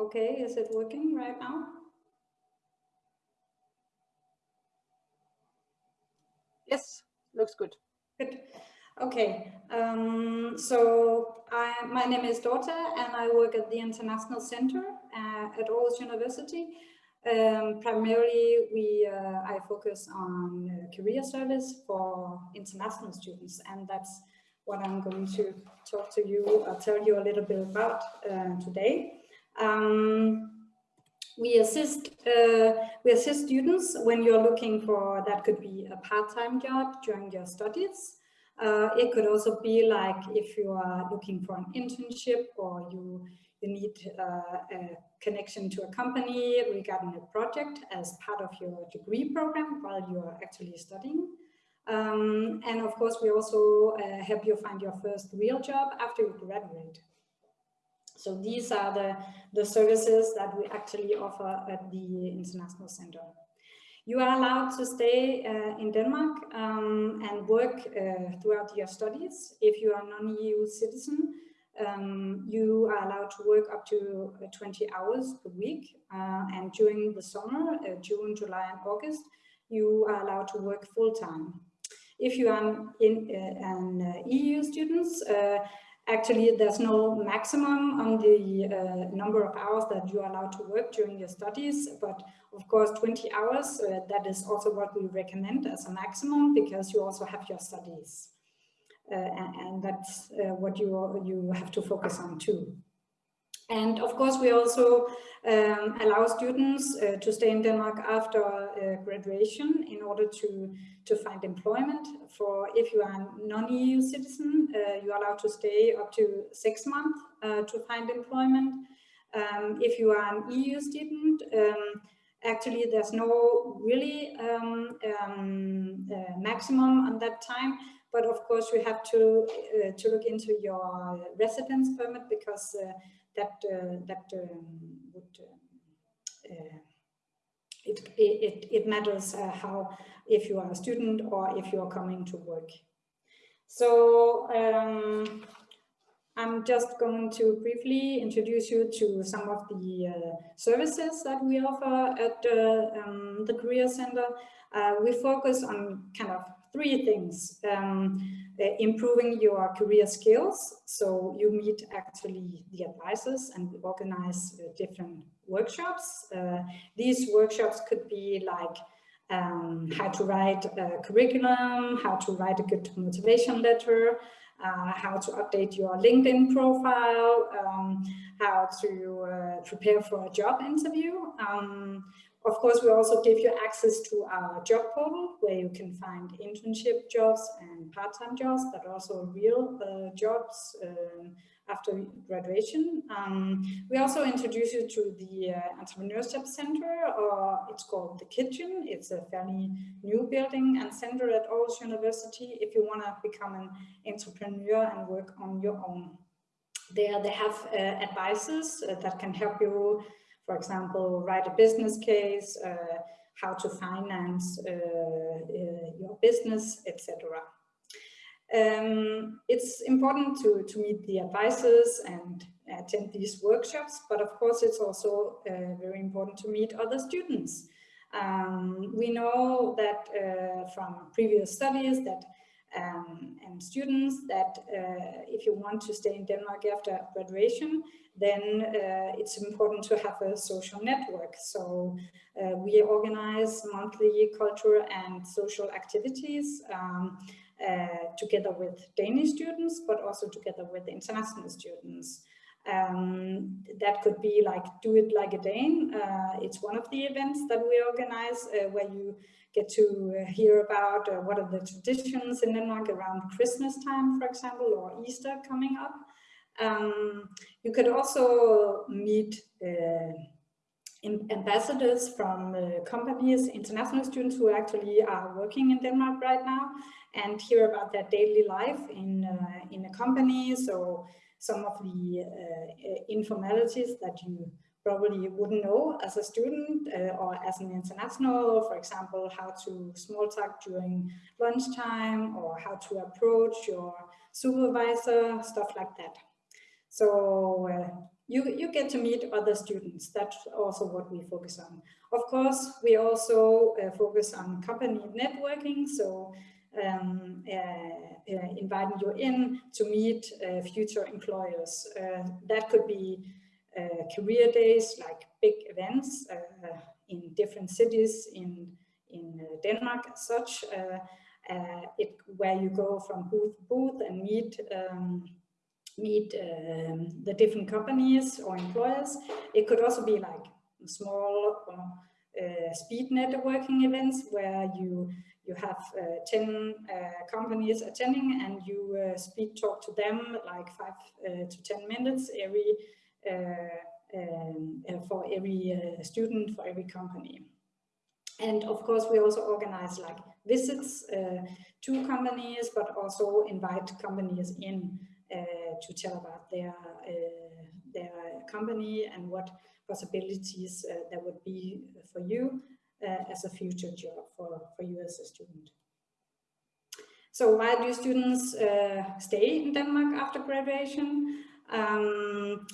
[SPEAKER 3] Okay, is it working right now?
[SPEAKER 1] Yes, looks good.
[SPEAKER 3] Good. Okay, um, so I, my name is Dorte and I work at the International Center uh, at Aarhus University. Um, primarily, we uh, I focus on uh, career service for international students, and that's what I'm going to talk to you or tell you a little bit about uh, today. Um, we assist uh, we assist students when you're looking for that could be a part-time job during your studies. Uh, it could also be like if you are looking for an internship or you you need uh, a connection to a company regarding a project as part of your degree program while you are actually studying. Um, and of course, we also uh, help you find your first real job after you graduate. So these are the, the services that we actually offer at the International Center. You are allowed to stay uh, in Denmark um, and work uh, throughout your studies. If you are non-EU citizen, um, you are allowed to work up to uh, 20 hours per week. Uh, and during the summer, uh, June, July and August, you are allowed to work full-time. If you are in, uh, an EU student, actually there's no maximum on the uh, number of hours that you are allowed to work during your studies but of course 20 hours uh, that is also what we recommend as a maximum because you also have your studies. Uh, and, and, that's uh, what you you have to focus on too and of course, we also um, allow students uh, to stay in Denmark after uh, graduation in order to, to find employment. For if you are a non-EU citizen, uh, you are allowed to stay up to six months uh, to find employment. Um, if you are an EU student, um, actually there's no really um, um, uh, maximum on that time. But of course, you have to uh, to look into your residence permit because that uh, that would uh, uh, it, it, it matters how if you are a student or if you are coming to work. So um, I'm just going to briefly introduce you to some of the uh, services that we offer at uh, um, the Career Center. Uh, we focus on kind of three things. Um, uh, improving your career skills. So you meet actually the advisors and organize uh, different workshops. Uh, these workshops could be like um, how to write a curriculum, how to write a good motivation letter, uh, how to update your LinkedIn profile, um, how to uh, prepare for a job interview. Um, of course, we also give you access to our job portal where you can find internship jobs and part-time jobs, but also real uh, jobs uh, after graduation. Um, we also introduce you to the uh, Entrepreneurship Center, or it's called The Kitchen. It's a fairly new building and center at Aarhus University if you want to become an entrepreneur and work on your own. There they have uh, advisors uh, that can help you for example, write a business case, uh, how to finance uh, uh, your business, etc. Um, it's important to, to meet the advisors and attend these workshops, but of course it's also uh, very important to meet other students. Um, we know that uh, from previous studies that um, and students that uh, if you want to stay in Denmark after graduation, then uh, it's important to have a social network. So uh, we organize monthly cultural and social activities um, uh, together with Danish students, but also together with international students. Um, that could be like Do It Like a Dane. Uh, it's one of the events that we organize uh, where you get to uh, hear about uh, what are the traditions in Denmark around Christmas time, for example, or Easter coming up. Um, you could also meet uh, ambassadors from uh, companies, international students who actually are working in Denmark right now and hear about their daily life in, uh, in a company. So some of the uh, informalities that you probably wouldn't know as a student uh, or as an international, for example, how to small talk during lunchtime or how to approach your supervisor, stuff like that. So uh, you, you get to meet other students. That's also what we focus on. Of course, we also uh, focus on company networking. So um, uh, uh inviting you in to meet uh, future employers. That could be career days, like big events in different cities in, in Denmark as such, it, where you go from booth to booth and meet um, meet um, the different companies or employers. It could also be like small uh, speed networking events where you you have uh, 10 uh, companies attending and you uh, speed talk to them like five uh, to 10 minutes every uh, um, for every student for every company. And of course, we also organize like visits to companies, but also invite companies in uh, to tell about their uh, their company and what possibilities uh, there would be for you as a future job for, for you as a student. So why do students stay in Denmark after graduation? Um,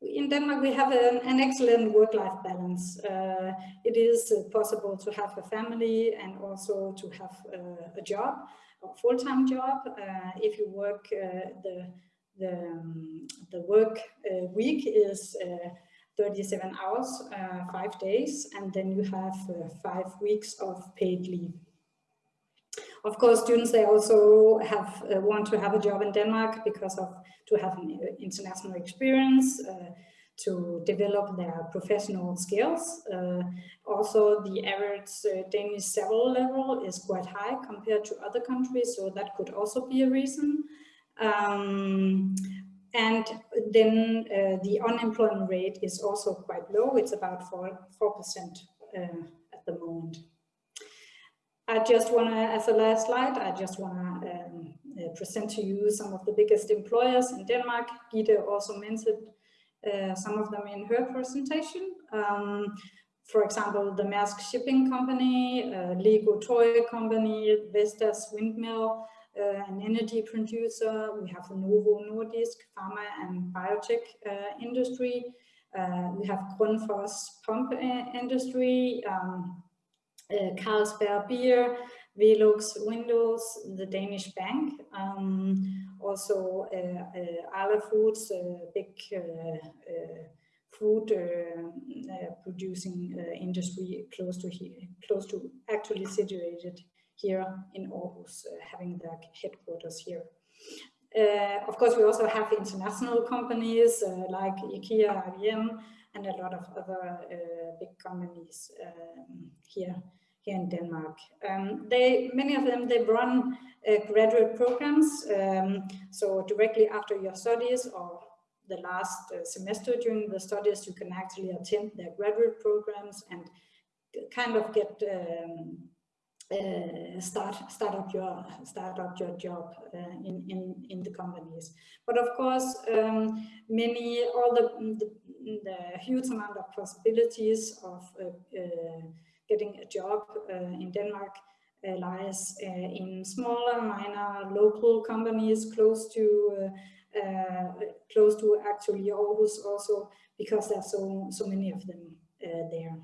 [SPEAKER 3] in Denmark, we have an, an excellent work-life balance. Uh, it is uh, possible to have a family and also to have uh, a job a full-time job. Uh, if you work uh, the the, um, the work week is 37 hours, five days, and then you have five weeks of paid leave. Of course, students, they also have want to have a job in Denmark because of to have an international experience, uh, to develop their professional skills. Uh, also, the average uh, Danish civil level is quite high compared to other countries, so that could also be a reason. Um, and then uh, the unemployment rate is also quite low. It's about 4, 4% uh, at the moment. I just want to, as a last slide, I just want to um, uh, present to you some of the biggest employers in Denmark. Gitte also mentioned uh, some of them in her presentation. Um, for example, the Maersk Shipping Company, uh, Lego Toy Company, Vestas Windmill, uh, an energy producer. We have the Novo Nordisk, pharma and biotech uh, industry. Uh, we have Grundfos pump industry, um, Carlsberg beer, Velux Windows, the Danish bank, um, also uh, uh, Foods, uh, big food producing industry close to here, close to actually situated here in Aarhus, having their headquarters here. Uh, of course, we also have international companies uh, like IKEA, IBM, and a lot of other uh, big companies um, here here in Denmark. Um, they, many of them, they run uh, graduate programs. Um, so directly after your studies or the last uh, semester during the studies, you can actually attend their graduate programs and kind of get um, uh, start start up your start up your job uh, in in in the companies but of course um, many all the, the, the huge amount of possibilities of uh, uh getting a job uh, in Denmark uh, lies uh, in smaller, minor, local companies close to close to actually Aarhus also because there's so so many of them there.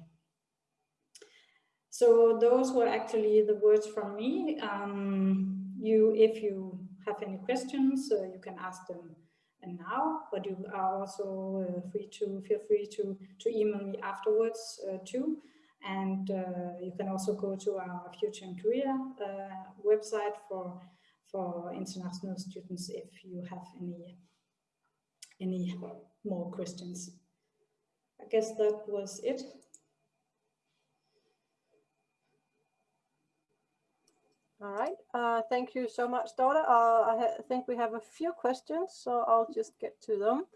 [SPEAKER 3] So those were actually the words from me. Um, you, if you have any questions, uh, you can ask them now, but you are also uh, free to feel free to to email me afterwards uh, too. And uh, you can also go to our Future and Career uh, website for, for international students if you have any, any more questions. I guess that was it.
[SPEAKER 1] All right, uh, thank you so much, Dorte. Uh, I think we have a few questions, so I'll just get to them.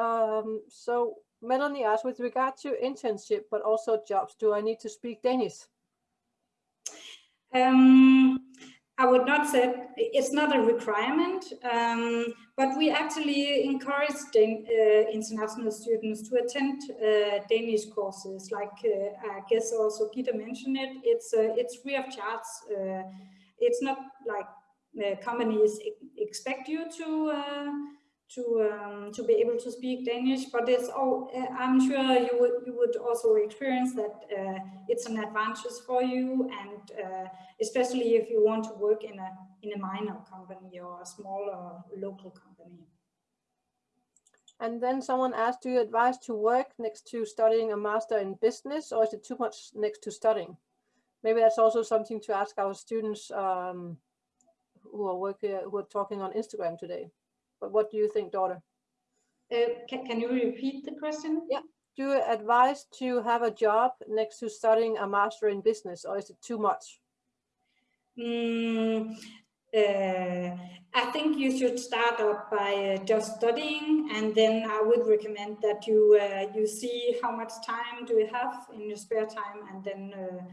[SPEAKER 1] Um, so Melanie asked, with regard to internship, but also jobs, do I need to speak Danish?
[SPEAKER 3] Um, I would not say it's not a requirement, um, but we actually encourage uh, international students to attend uh, Danish courses. Like uh, I guess also Gitte mentioned it. It's uh, it's free of charge. Uh, it's not like uh, companies expect you to to um, to be able to speak Danish, but it's oh, I'm sure you would you would also experience that uh, it's an advantage for you, and uh, especially if you want to work in a in a minor company or a smaller local company.
[SPEAKER 1] And then someone asked, do you advise to work next to studying a master in business or is it too much next to studying? Maybe that's also something to ask our students um, who are working, who are talking on Instagram today. But what do you think, Dorte?
[SPEAKER 3] Uh, can, can you repeat the question?
[SPEAKER 1] Yeah. Do you advise to have a job next to studying a master in business or is it too much?
[SPEAKER 3] Mm, uh, I think you should start up by uh, just studying and then I would recommend that you uh, you see how much time do you have in your spare time and then uh,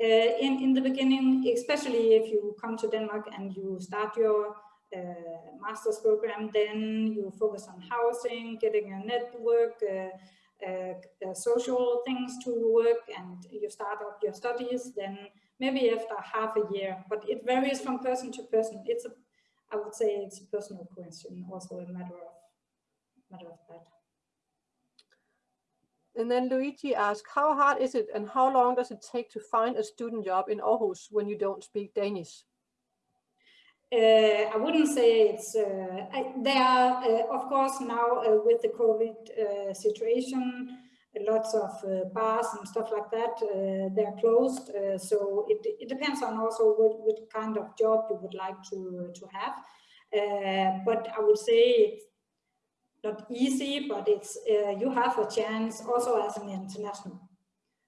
[SPEAKER 3] uh, in, in the beginning, especially if you come to Denmark and you start your uh, master's program, then you focus on housing, getting a network, social things to work and you start up your studies, then maybe after half a year, but it varies from person to person. It's a, I would say it's a personal question, also a matter of, matter of that.
[SPEAKER 1] And then Luigi asked, how hard is it and how long does it take to find a student job in Aarhus when you don't speak Danish?
[SPEAKER 3] Uh, I wouldn't say it's, uh, I, there are, uh, of course, now uh, with the COVID uh, situation, lots of uh, bars and stuff like that, they're closed. so it, it depends on also what, what kind of job you would like to, to have. but I would say it's not easy, but it's you have a chance also as an international.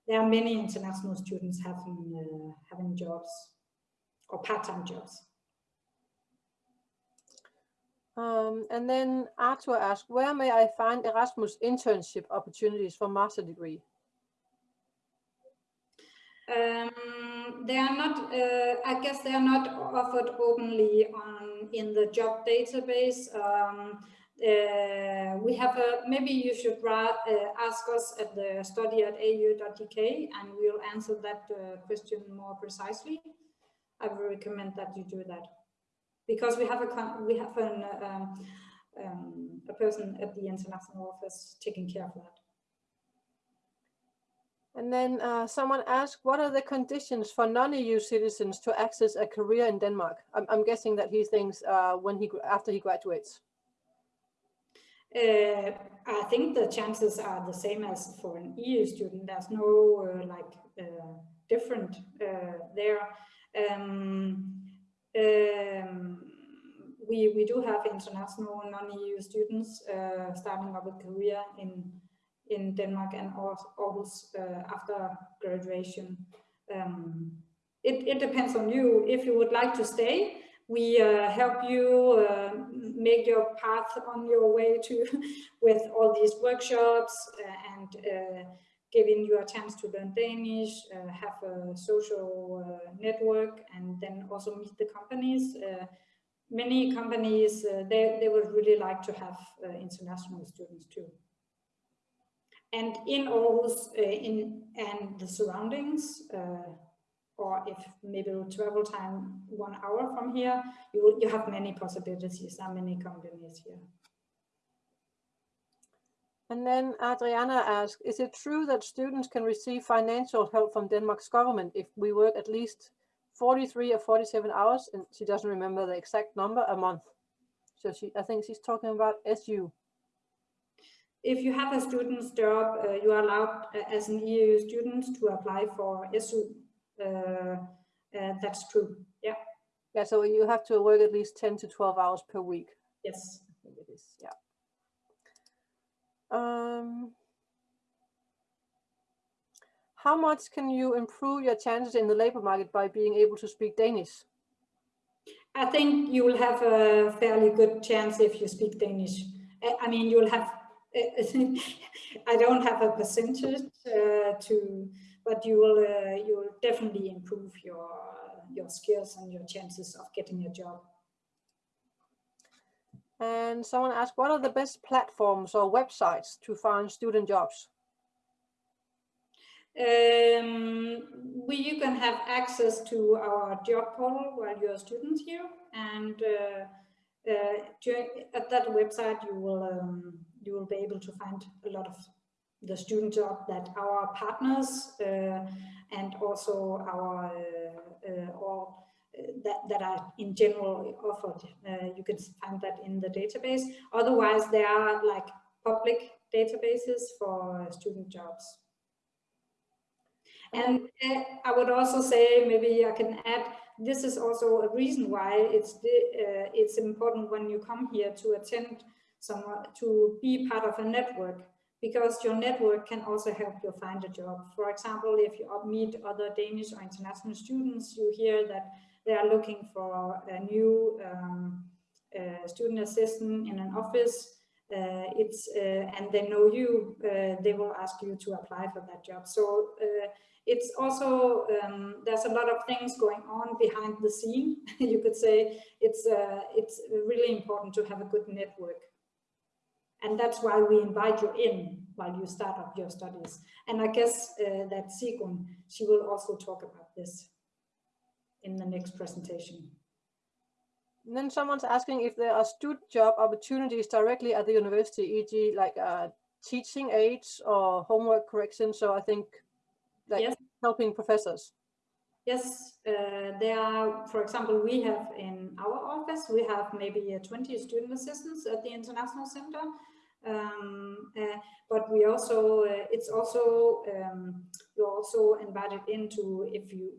[SPEAKER 3] There are many international students having, having jobs or part-time jobs.
[SPEAKER 1] Um, and then Arthur asked, where may I find Erasmus internship opportunities for master degree?
[SPEAKER 3] Um, they are not, uh, I guess they are not offered openly on in the job database. Um, uh, we have a, maybe you should uh, ask us at the study at au.dk and we'll answer that uh, question more precisely. I would recommend that you do that because we have a we have an, um, um, a person at the international office taking care of that.
[SPEAKER 1] And then uh, someone asked, what are the conditions for non-EU citizens to access a career in Denmark? I'm, I'm guessing that he thinks uh, when he after he graduates.
[SPEAKER 3] Uh, I think the chances are the same as for an EU student. There's no uh, like uh, different uh, there. Um, um, we, do have international non-EU students uh, starting up a career in, in Denmark and Aarhus uh, after graduation. Um, it, it depends on you. If you would like to stay, we uh, help you uh, make your path on your way to with all these workshops uh, and uh, giving you a chance to learn Danish, uh, have a social network, and then also meet the companies. Uh, many companies, uh, they, they would really like to have uh, international students too. And in Aarhus uh, in, and the surroundings, or if maybe travel time one hour from here, you, you have many possibilities, there many companies here.
[SPEAKER 1] And then Adriana asked, is it true that students can receive financial help from Denmark's government if we work at least 43 or 47 hours? And she doesn't remember the exact number a month. So she, I think she's talking about SU.
[SPEAKER 3] If you have a student's job, uh, you are allowed uh, as an EU student to apply for SU. Uh, uh, that's true. Yeah.
[SPEAKER 1] Yeah, so you have to work at least 10 to 12 hours per week.
[SPEAKER 3] Yes.
[SPEAKER 1] I think it is, yeah. Um, how much can you improve your chances in the labor market by being able to speak Danish?
[SPEAKER 3] I think you will have a fairly good chance if you speak Danish. I mean, you'll have, I don't have a percentage uh, to, but you will, uh, you will definitely improve your, your skills and your chances of getting a job.
[SPEAKER 1] And someone asked, what are the best platforms or websites to find student jobs?
[SPEAKER 3] Um, we, you can have access to our job portal while you're a student here. And uh, uh, at that website, you will, um, you will be able to find a lot of the student job that our partners uh, and also our uh, uh, all that, that are in general offered. Uh, you can find that in the database. Otherwise, there are like public databases for student jobs. And uh, I would also say, maybe I can add, this is also a reason why it's the, uh, it's important when you come here to attend some to be part of a network because your network can also help you find a job. For example, if you meet other Danish or international students, you hear that they are looking for a new um, uh, student assistant in an office. Uh, it's uh, and they know you, uh, they will ask you to apply for that job. So uh, it's also um, there's a lot of things going on behind the scene. you could say it's uh, it's really important to have a good network and that's why we invite you in while you start up your studies. And I guess uh, that Sigrun, she will also talk about this in the next presentation.
[SPEAKER 1] And then someone's asking if there are student job opportunities directly at the university, e.g. like uh, teaching aids or homework correction. So I think like yes. helping professors.
[SPEAKER 3] Yes, uh, there are, for example, we have in our office, we have maybe uh, 20 student assistants at the International Center. Um, uh, but we also, uh, it's also, um, you're also invited into if you,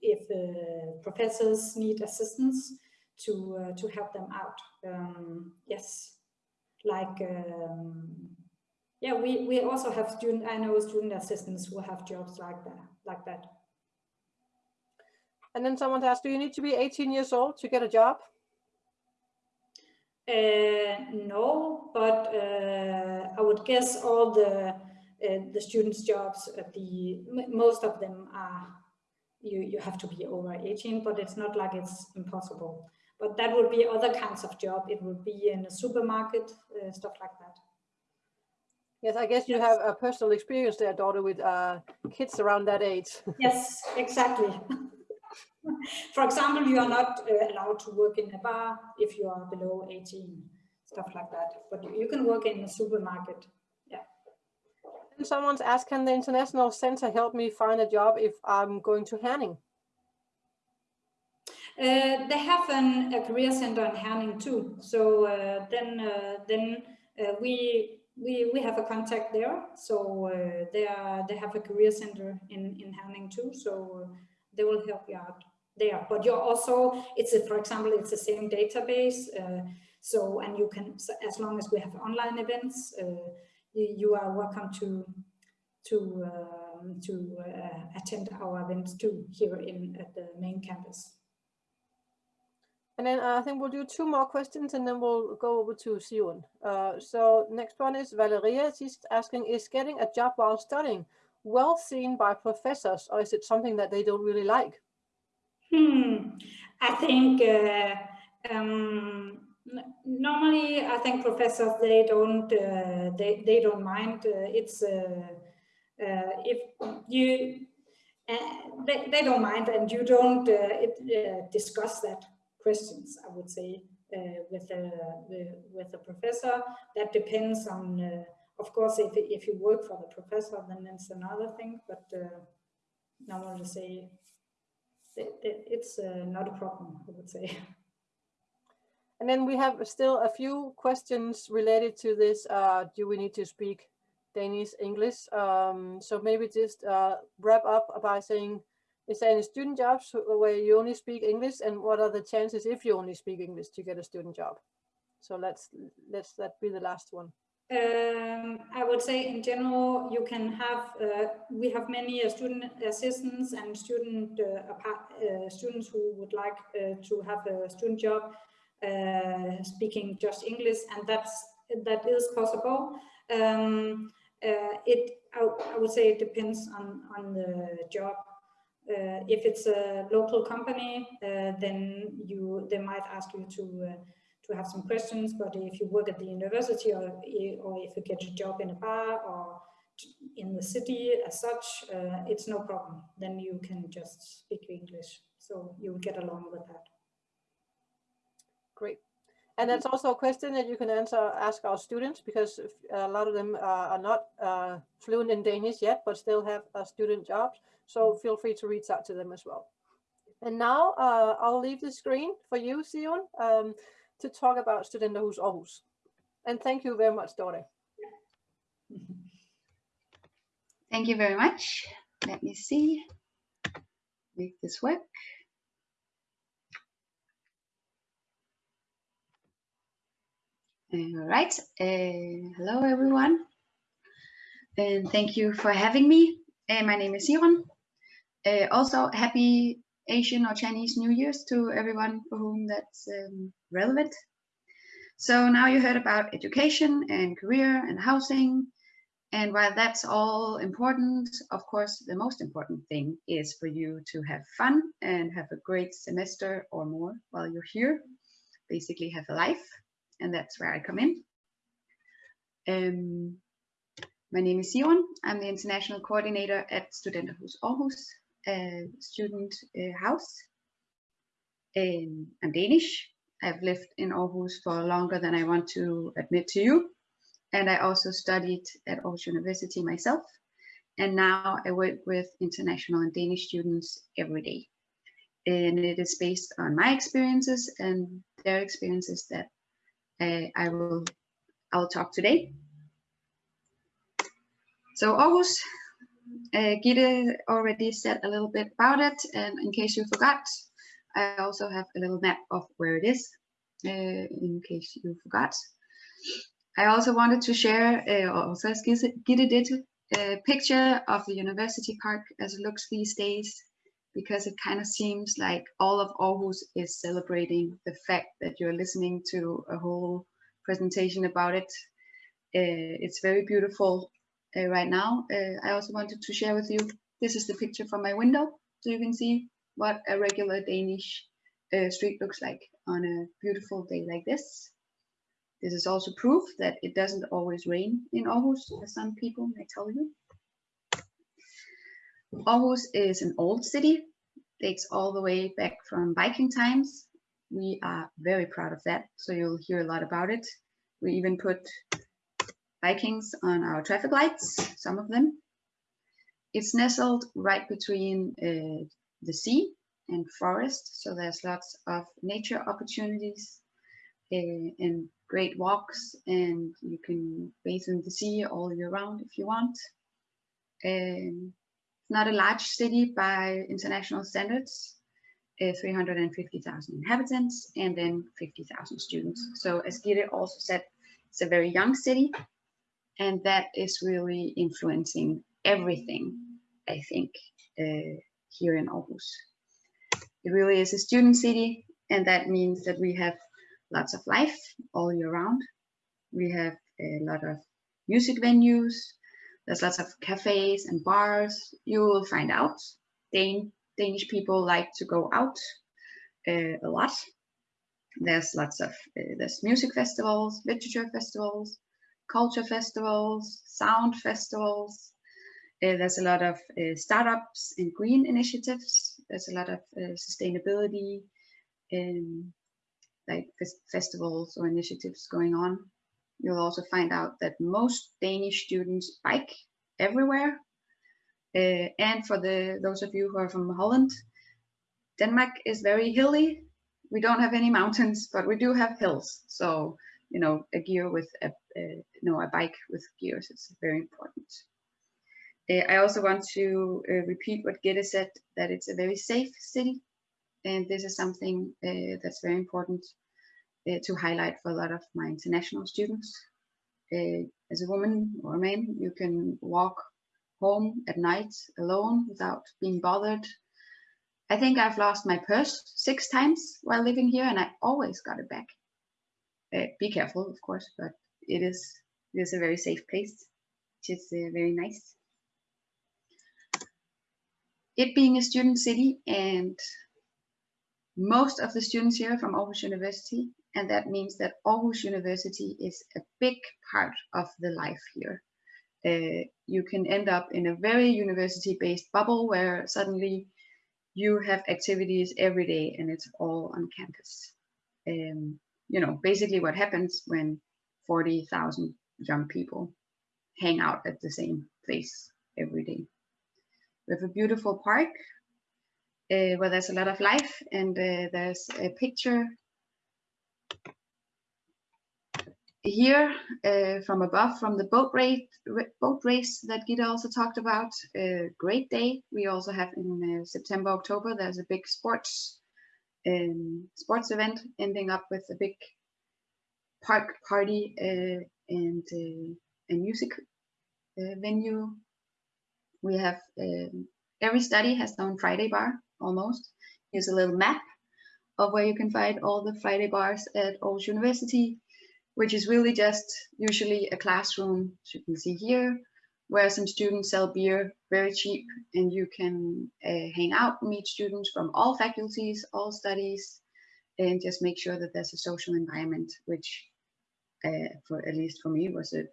[SPEAKER 3] if uh, professors need assistance to, uh, to help them out. Um, yes, like, um, yeah, we, we also have student, I know student assistants who have jobs like that, like that.
[SPEAKER 1] And then someone asked, do you need to be 18 years old to get a job?
[SPEAKER 3] Uh, no, but uh, I would guess all the uh, the students' jobs at the most of them are you you have to be over 18, but it's not like it's impossible. But that would be other kinds of job. It would be in a supermarket, uh, stuff like that.
[SPEAKER 1] Yes, I guess you yes. have a personal experience there, Dorte, with uh, kids around that age.
[SPEAKER 3] yes, exactly. For example, you are not uh, allowed to work in a bar if you are below 18, stuff like that. But you can work in a supermarket. Yeah.
[SPEAKER 1] And someone's asked, can the International Center help me find a job if I'm going to Herning?
[SPEAKER 3] Uh, they have an, a career center in Herning too. So uh, then, uh, then uh, we we we have a contact there. So uh, they are they have a career center in in Herning too. So they will help you out there. But you're also, it's a, for example, it's the same database. Uh, so, and you can, as long as we have online events, uh, you, you, are welcome to to um, to uh, attend our events too here in at the main campus.
[SPEAKER 1] And then uh, I think we'll do two more questions and then we'll go over to Sigrun. Uh, so next one is Valeria. She's asking, is getting a job while studying well seen by professors or is it something that they don't really like?
[SPEAKER 3] Hmm. I think uh, um, normally I think professors they don't uh, they they don't mind. Uh, it's uh, uh, if you they they don't mind and you don't it, discuss that questions. I would say with a with a professor that depends on. of course, if if you work for the professor, then it's another thing. But normally say it, it's uh, not a problem, I would say.
[SPEAKER 1] And then we have still a few questions related to this. Uh, do we need to speak Danish, English? Um, so maybe just uh, wrap up by saying, is there any student jobs where you only speak English and what are the chances if you only speak English to get a student job? So let's let's that be the last one.
[SPEAKER 3] Um, I would say in general, you can have, uh, we have many uh, student assistants and student uh, uh students who would like uh, to have a student job uh, speaking just English and that's, that is possible. Um, it, I, I, would say it depends on, on the job. If it's a local company, then you, they might ask you to to have some questions, but if you work at the university or, or if you get a job in a bar or in the city as such, uh, it's no problem. Then you can just speak English. So you will get along with that.
[SPEAKER 1] Great. And that's also a question that you can answer, ask our students, because a lot of them uh, are not uh, fluent in Danish yet, but still have uh, student jobs. So feel free to reach out to them as well. And now uh, I'll leave the screen for you, Sigrun. Um, to talk about Studenterhus Aarhus. And thank you very much, Dorte.
[SPEAKER 4] Thank you very much. Let me see. Make this work. All right. Uh, hello, everyone. And thank you for having me. Uh, my name is Sigrun. Uh, also, happy Asian or Chinese New Year's to everyone for whom that's um, relevant. So now you heard about education and career and housing. And while that's all important, of course, the most important thing is for you to have fun and have a great semester or more while you're here. Basically have a life and that's where I come in. Um, my name is Sigrun. I'm the international coordinator at Studenterhus Aarhus, student uh, house. I'm Danish. I've lived in Aarhus for longer than I want to admit to you. And I also studied at Aarhus University myself. And now I work with international and Danish students every day. And it is based on my experiences and their experiences that uh, I will I'll talk today. So Aarhus, uh, already said a little bit about it, and in case you forgot, I also have a little map of where it is, uh, in case you forgot. I also wanted to share, uh, also as did, a picture of the university park as it looks these days because it kind of seems like all of Aarhus is celebrating the fact that you're listening to a whole presentation about it. Uh, it's very beautiful uh, right now. Uh, I also wanted to share with you, this is the picture from my window, so you can see what a regular Danish uh, street looks like on a beautiful day like this. This is also proof that it doesn't always rain in Aarhus, as some people may tell you. Aarhus is an old city, dates all the way back from Viking times. We are very proud of that, so you'll hear a lot about it. We even put Vikings on our traffic lights, some of them. It's nestled right between uh, the sea and forest, so there's lots of nature opportunities uh, and great walks, and you can bathe in the sea all year round if you want. Um, not a large city by international standards, uh, 350,000 inhabitants and then 50,000 students. So as Gitte also said, it's a very young city and that is really influencing everything, I think, uh, here in Aarhus. It really is a student city and that means that we have lots of life all year round. We have a lot of music venues, there's lots of cafes and bars. You will find out. Dan Danish people like to go out uh, a lot. There's lots of uh, there's music festivals, literature festivals, culture festivals, sound festivals. Uh, there's a lot of uh, startups and green initiatives. There's a lot of uh, sustainability, um, like festivals or initiatives going on. You'll also find out that most Danish students bike everywhere. Uh, and for the those of you who are from Holland, Denmark is very hilly. We don't have any mountains, but we do have hills. So, you know, a gear with a, you know, a bike with gears is very important. Uh, I also want to uh, repeat what Gitte said, that it's a very safe city. And this is something uh, that's very important uh, to highlight for a lot of my international students. Uh, as a woman or a man, you can walk home at night alone without being bothered. I think I've lost my purse six times while living here and I always got it back. Uh, be careful, of course, but it is, it is a very safe place, which is uh, very nice. It being a student city and most of the students here from Aarhus University and that means that Aarhus University is a big part of the life here. Uh, you can end up in a very university-based bubble where suddenly you have activities every day and it's all on campus. Um, you know, basically what happens when 40,000 young people hang out at the same place every day. We have a beautiful park uh, where there's a lot of life and uh, there's a picture here uh, from above, from the boat race, boat race that Gitte also talked about, a great day. We also have in uh, September, October, there's a big sports um, sports event ending up with a big park party uh, and uh, a music uh, venue. We have um, every study has their own Friday bar almost. Here's a little map of where you can find all the Friday bars at Aarhus University which is really just usually a classroom, as you can see here, where some students sell beer very cheap and you can uh, hang out, meet students from all faculties, all studies, and just make sure that there's a social environment, which uh, for at least for me was a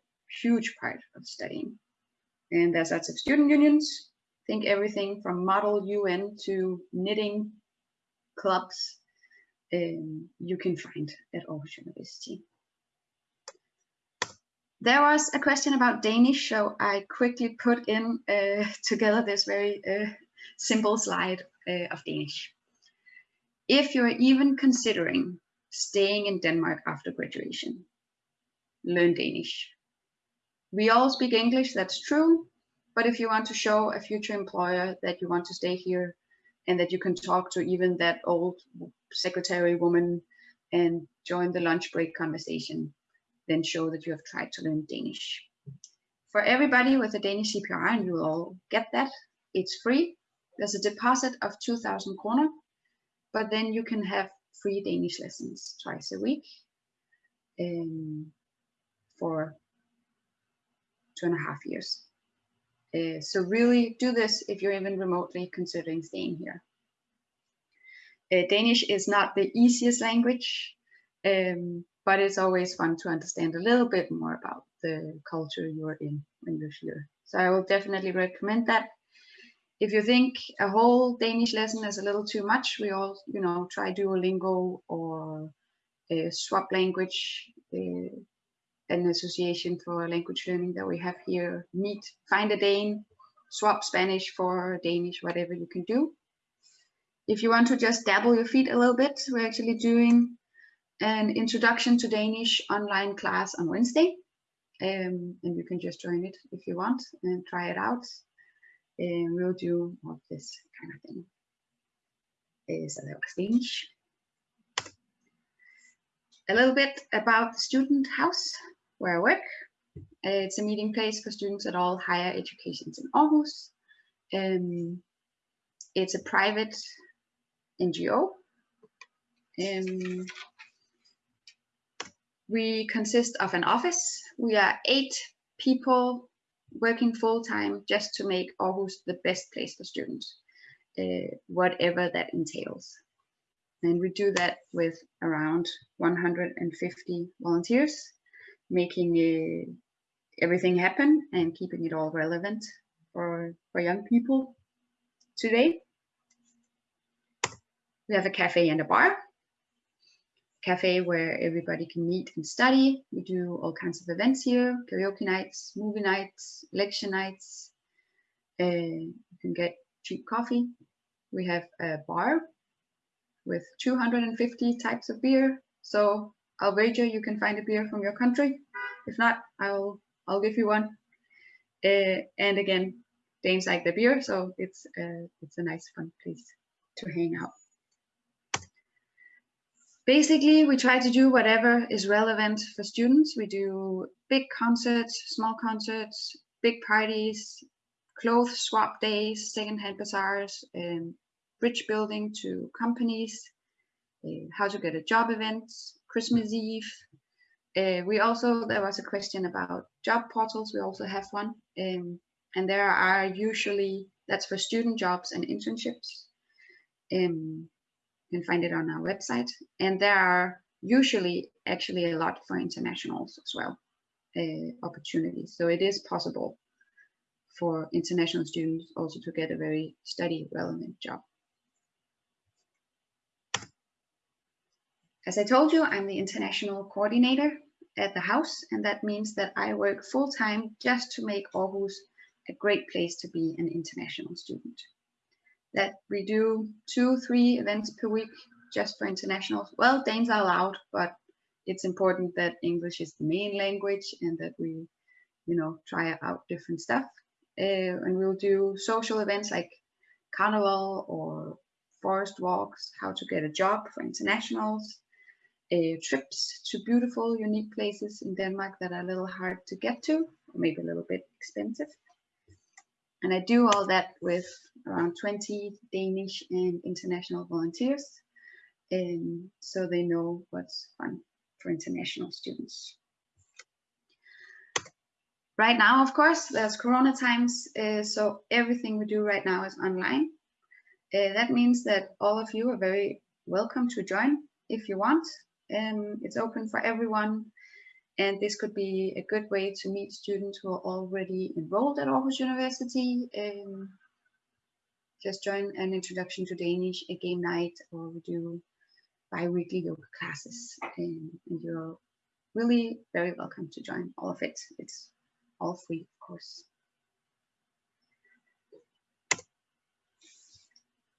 [SPEAKER 4] huge part of studying. And there's lots of student unions, think everything from model UN to knitting clubs um, you can find at Aarhus University. There was a question about Danish, so I quickly put in uh, together this very uh, simple slide uh, of Danish. If you're even considering staying in Denmark after graduation, learn Danish. We all speak English, that's true, but if you want to show a future employer that you want to stay here and that you can talk to even that old secretary woman and join the lunch break conversation, then show that you have tried to learn Danish. For everybody with a Danish CPR, and you will all get that, it's free. There's a deposit of 2,000 kroner, but then you can have free Danish lessons twice a week um, for two and a half years. Uh, so really do this if you're even remotely considering staying here. Uh, Danish is not the easiest language, um, but it's always fun to understand a little bit more about the culture you're in when you're here. So I will definitely recommend that. If you think a whole Danish lesson is a little too much, we all, you know, try Duolingo or a swap language, uh, an association for language learning that we have here. Meet, find a Dane, swap Spanish for Danish, whatever you can do. If you want to just dabble your feet a little bit, we're actually doing an introduction to Danish online class on Wednesday. Um, and you can just join it if you want and try it out. And we'll do all this kind of thing. So that was A little bit about the student house where I work. Uh, it's a meeting place for students at all higher educations in Aarhus. Um, it's a private NGO. Um, we consist of an office. We are eight people working full time just to make Aarhus the best place for students, uh, whatever that entails. And we do that with around 150 volunteers, making uh, everything happen and keeping it all relevant for, for young people today. We have a cafe and a bar cafe where everybody can meet and study. We do all kinds of events here, karaoke nights, movie nights, lecture nights. Uh, you can get cheap coffee. We have a bar with 250 types of beer. So I'll wager you can find a beer from your country. If not, I'll I'll give you one. Uh, and again, Danes like the beer, so it's uh, it's a nice fun place to hang out basically we try to do whatever is relevant for students. We do big concerts small concerts big parties clothes swap days secondhand bazaars and bridge building to companies uh, how to get a job events christmas eve. Uh, we also there was a question about job portals. We also have one um, and there are usually that's for student jobs and internships. Um, you can find it on our website. And there are usually actually a lot for internationals as well, uh, opportunities. So it is possible for international students also to get a very study relevant job. As I told you, I'm the international coordinator at the house, and that means that I work full time just to make Aarhus a great place to be an international student that we do two, three events per week just for internationals. Well, Danes are allowed, but it's important that English is the main language and that we, you know, try out different stuff. Uh, and we'll do social events like carnival or forest walks, how to get a job for internationals, uh, trips to beautiful, unique places in Denmark that are a little hard to get to, maybe a little bit expensive. And I do all that with around 20 Danish and international volunteers, um, so they know what's fun for international students. Right now, of course, there's Corona times, uh, so everything we do right now is online. Uh, that means that all of you are very welcome to join if you want. Um, it's open for everyone, and this could be a good way to meet students who are already enrolled at Aarhus University. Um, just join an introduction to Danish, a game night, or we do bi-weekly yoga classes. Um, and you're really very welcome to join all of it. It's all free, of course.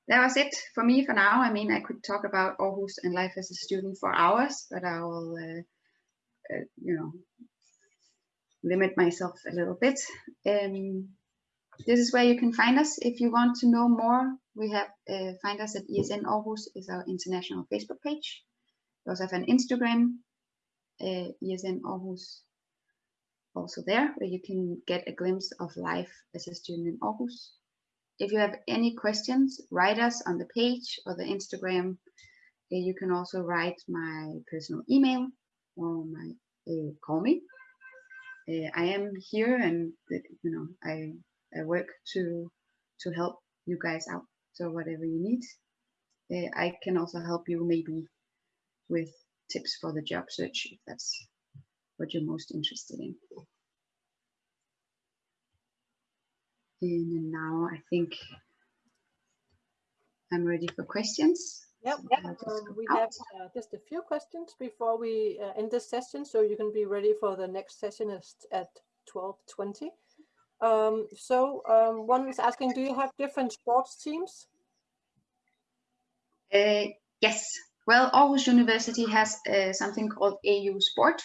[SPEAKER 4] That was it for me for now. I mean, I could talk about Aarhus and life as a student for hours, but I will, uh, uh, you know, limit myself a little bit. Um, this is where you can find us if you want to know more. We have uh, find us at ESN Aarhus is our international Facebook page. We also have an Instagram, uh, ESN Aarhus, also there where you can get a glimpse of life as a student in Aarhus. If you have any questions, write us on the page or the Instagram. Uh, you can also write my personal email or my uh, call me. Uh, I am here and you know I I work to to help you guys out. So whatever you need, uh, I can also help you maybe with tips for the job search if that's what you're most interested in. And now I think I'm ready for questions.
[SPEAKER 1] Yep,
[SPEAKER 4] So
[SPEAKER 1] um, we have uh, just a few questions before we uh, end this session, so you can be ready for the next session is at 12.20. Um, so um, one is asking, do you have different sports teams?
[SPEAKER 4] Uh, yes. Well, Aarhus University has uh, something called AU Sport,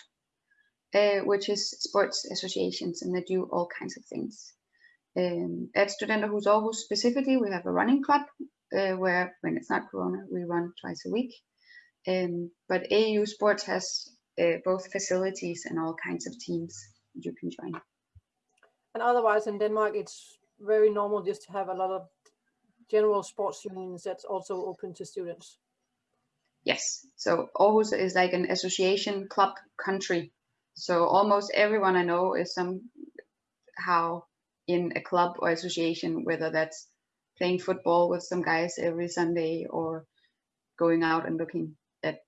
[SPEAKER 4] uh, which is sports associations, and they do all kinds of things. Um, at Studenterhus Aarhus specifically, we have a running club uh, where, when it's not Corona, we run twice a week. Um, but AU Sports has uh, both facilities and all kinds of teams you can join.
[SPEAKER 1] And otherwise in Denmark, it's very normal just to have a lot of general sports unions that's also open to students.
[SPEAKER 4] Yes. So Aarhus is like an association club country. So almost everyone I know is somehow in a club or association, whether that's playing football with some guys every Sunday or going out and looking at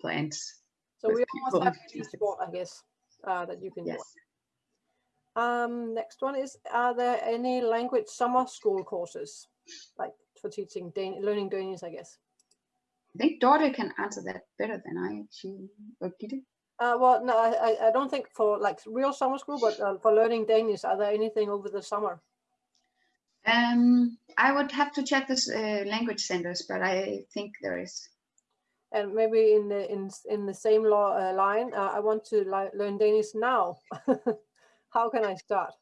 [SPEAKER 4] plants.
[SPEAKER 1] So we almost have
[SPEAKER 4] and
[SPEAKER 1] any sport, I guess, uh, that you can
[SPEAKER 4] Yes.
[SPEAKER 1] join. Um, next one is, are there any language summer school courses, like for teaching, Dan learning Danish, I guess?
[SPEAKER 4] I think Dorte can answer that better than I. She or Gitte.
[SPEAKER 1] Uh, well, no, I, I- I don't think for like real summer school, but uh, for learning Danish, are there anything over the summer?
[SPEAKER 4] Um, I would have to check this uh, language centers, but I think there is.
[SPEAKER 1] And maybe in the in in the same law, uh, line, uh, I want to learn Danish now. How can I start?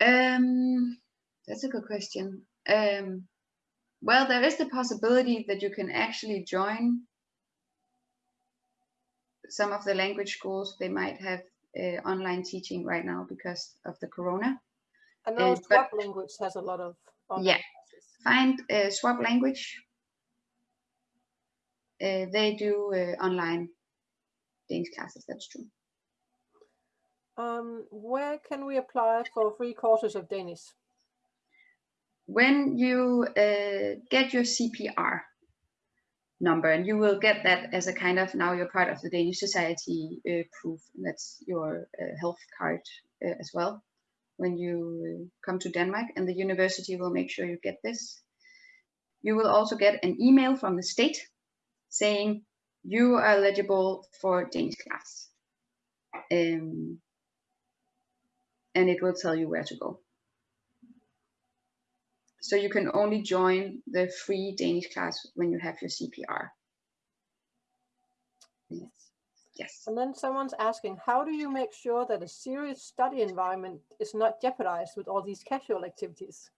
[SPEAKER 4] Um, that's a good question. Um, well, there is the possibility that you can actually join some of the language schools. They might have uh, online teaching right now because of the corona.
[SPEAKER 1] I know
[SPEAKER 4] Uh, but-
[SPEAKER 1] language has a lot of online
[SPEAKER 4] Yeah.
[SPEAKER 1] classes.
[SPEAKER 4] Find uh, Swap Language. Uh, they do uh, online Danish classes. That's true.
[SPEAKER 1] Um, where can we apply for free courses of Danish?
[SPEAKER 4] when you uh, get your CPR number, and you will get that as a kind of now you're part of the Danish Society uh, proof, and that's your uh, health card uh, as well. When you come to Denmark, and the university will make sure you get this. You will also get an email from the state saying you are eligible for Danish class. Um, and it will tell you where to go. So you can only join the free Danish class when you have your CPR.
[SPEAKER 1] Yes.
[SPEAKER 4] Yes.
[SPEAKER 1] And then someone's asking, how do you make sure that a serious study environment is not jeopardized with all these casual activities?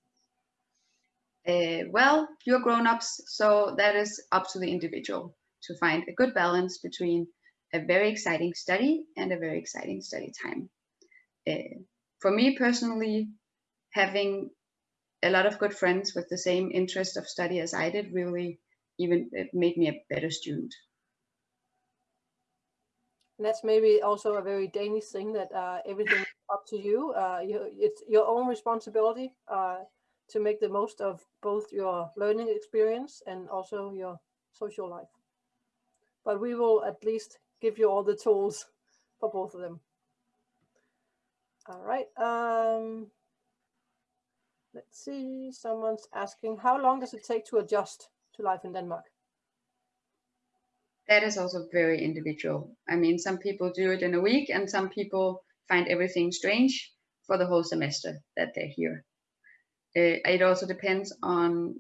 [SPEAKER 4] Uh, well, you're grown-ups, so that is up to the individual to find a good balance between a very exciting study and a very exciting study time. Uh, for me personally, having a lot of good friends with the same interest of study as I did really even it made me a better student.
[SPEAKER 1] And that's maybe also a very Danish thing that uh, everything is up to you. Uh, you. It's your own responsibility uh, to make the most of both your learning experience and also your social life. But we will at least give you all the tools for both of them. All right. Um, let's see. Someone's asking, how long does it take to adjust to life in Denmark?
[SPEAKER 4] That is also very individual. I mean, some people do it in a week and some people find everything strange for the whole semester that they're here. Uh, it also depends on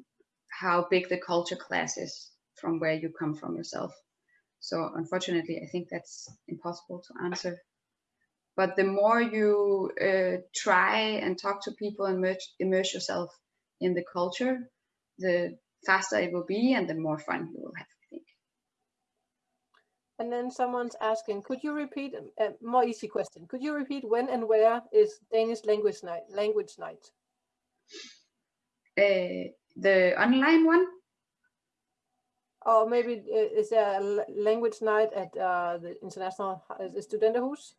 [SPEAKER 4] how big the culture class is from where you come from yourself. So unfortunately, I think that's impossible to answer. But the more you uh, try and talk to people and immerse, immerse yourself in the culture, the faster it will be and the more fun you will have.
[SPEAKER 1] And then someone's asking, could you repeat a uh, more easy question? Could you repeat when and where is Danish language night? Language night.
[SPEAKER 4] Uh, the online one.
[SPEAKER 1] Or maybe uh, is there a language night at uh, the International uh, Studenterhus?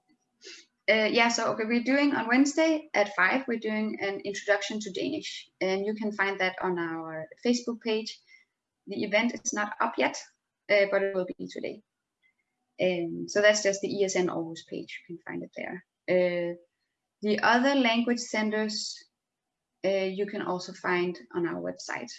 [SPEAKER 4] Uh, yeah, so okay, we're doing on Wednesday at five. We're doing an introduction to Danish, and you can find that on our Facebook page. The event is not up yet, uh, but it will be today. Um, so that's just the ESN Aarhus page. You can find it there. Uh, the other language centers uh, you can also find on our website.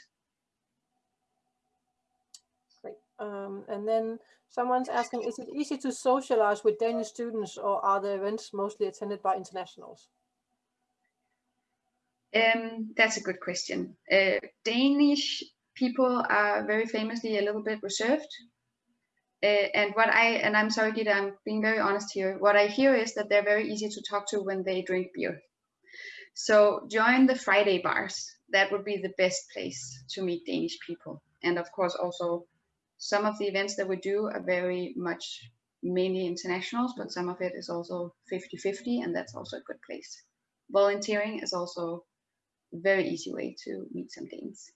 [SPEAKER 1] Great. Um, and then someone's asking, is it easy to socialize with Danish students or are the events mostly attended by internationals?
[SPEAKER 4] Um, that's a good question. Uh, Danish people are very famously a little bit reserved Uh, and what I and I'm sorry, Gitte, I'm being very honest here. What I hear is that they're very easy to talk to when they drink beer. So join the Friday bars. That would be the best place to meet Danish people. And of course, also some of the events that we do are very much mainly internationals, but some of it is also 50-50, and that's also a good place. Volunteering is also a very easy way to meet some Danes.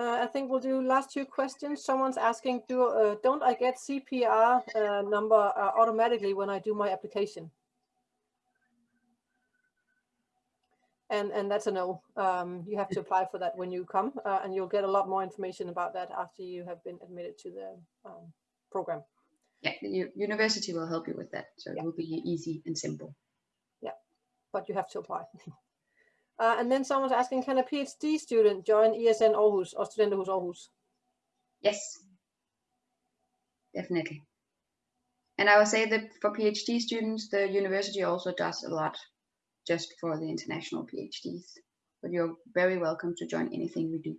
[SPEAKER 1] Uh, I think we'll do last two questions. Someone's asking, do, uh, don't I get CPR uh, number uh, automatically when I do my application? And, and that's a no. Um, you have to apply for that when you come uh, and you'll get a lot more information about that after you have been admitted to the um, program.
[SPEAKER 4] Yeah, the university will help you with that. So
[SPEAKER 1] yeah.
[SPEAKER 4] it will be easy and simple.
[SPEAKER 1] Yeah, but you have to apply. Uh, and then someone's asking, can a PhD student join ESN Aarhus or Studenterhus Aarhus?
[SPEAKER 4] Yes, definitely. And I would say that for PhD students, the university also does a lot just for the international PhDs. But you're very welcome to join anything we do.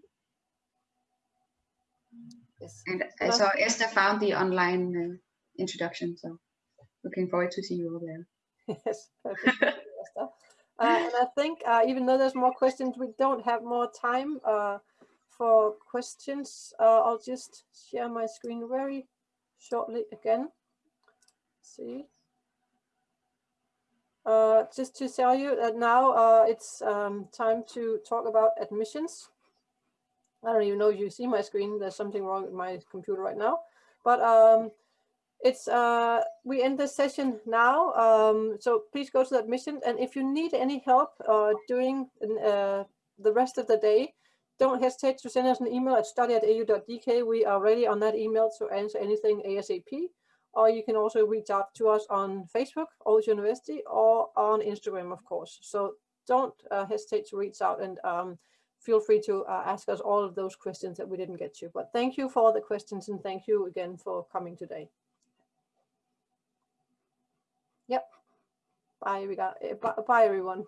[SPEAKER 1] Yes.
[SPEAKER 4] And uh, so Esther found the online uh, introduction, so looking forward to see you all there.
[SPEAKER 1] yes, perfect. Uh, and I think uh, even though there's more questions, we don't have more time uh, for questions. Uh, I'll just share my screen very shortly again. Let's see. Uh, just to tell you that now uh, it's um, time to talk about admissions. I don't even know if you see my screen. There's something wrong with my computer right now. But um, it's uh, we end this session now. Um, so please go to the admission. And if you need any help uh, uh, the rest of the day, don't hesitate to send us an email at study at au.dk. We are ready on that email to answer anything ASAP. Or you can also reach out to us on Facebook, Aarhus University, or on Instagram, of course. So don't uh, hesitate to reach out and um, feel free to uh, ask us all of those questions that we didn't get to. But thank you for all the questions and thank you again for coming today. Yep. Bye, we got, bye, bye everyone.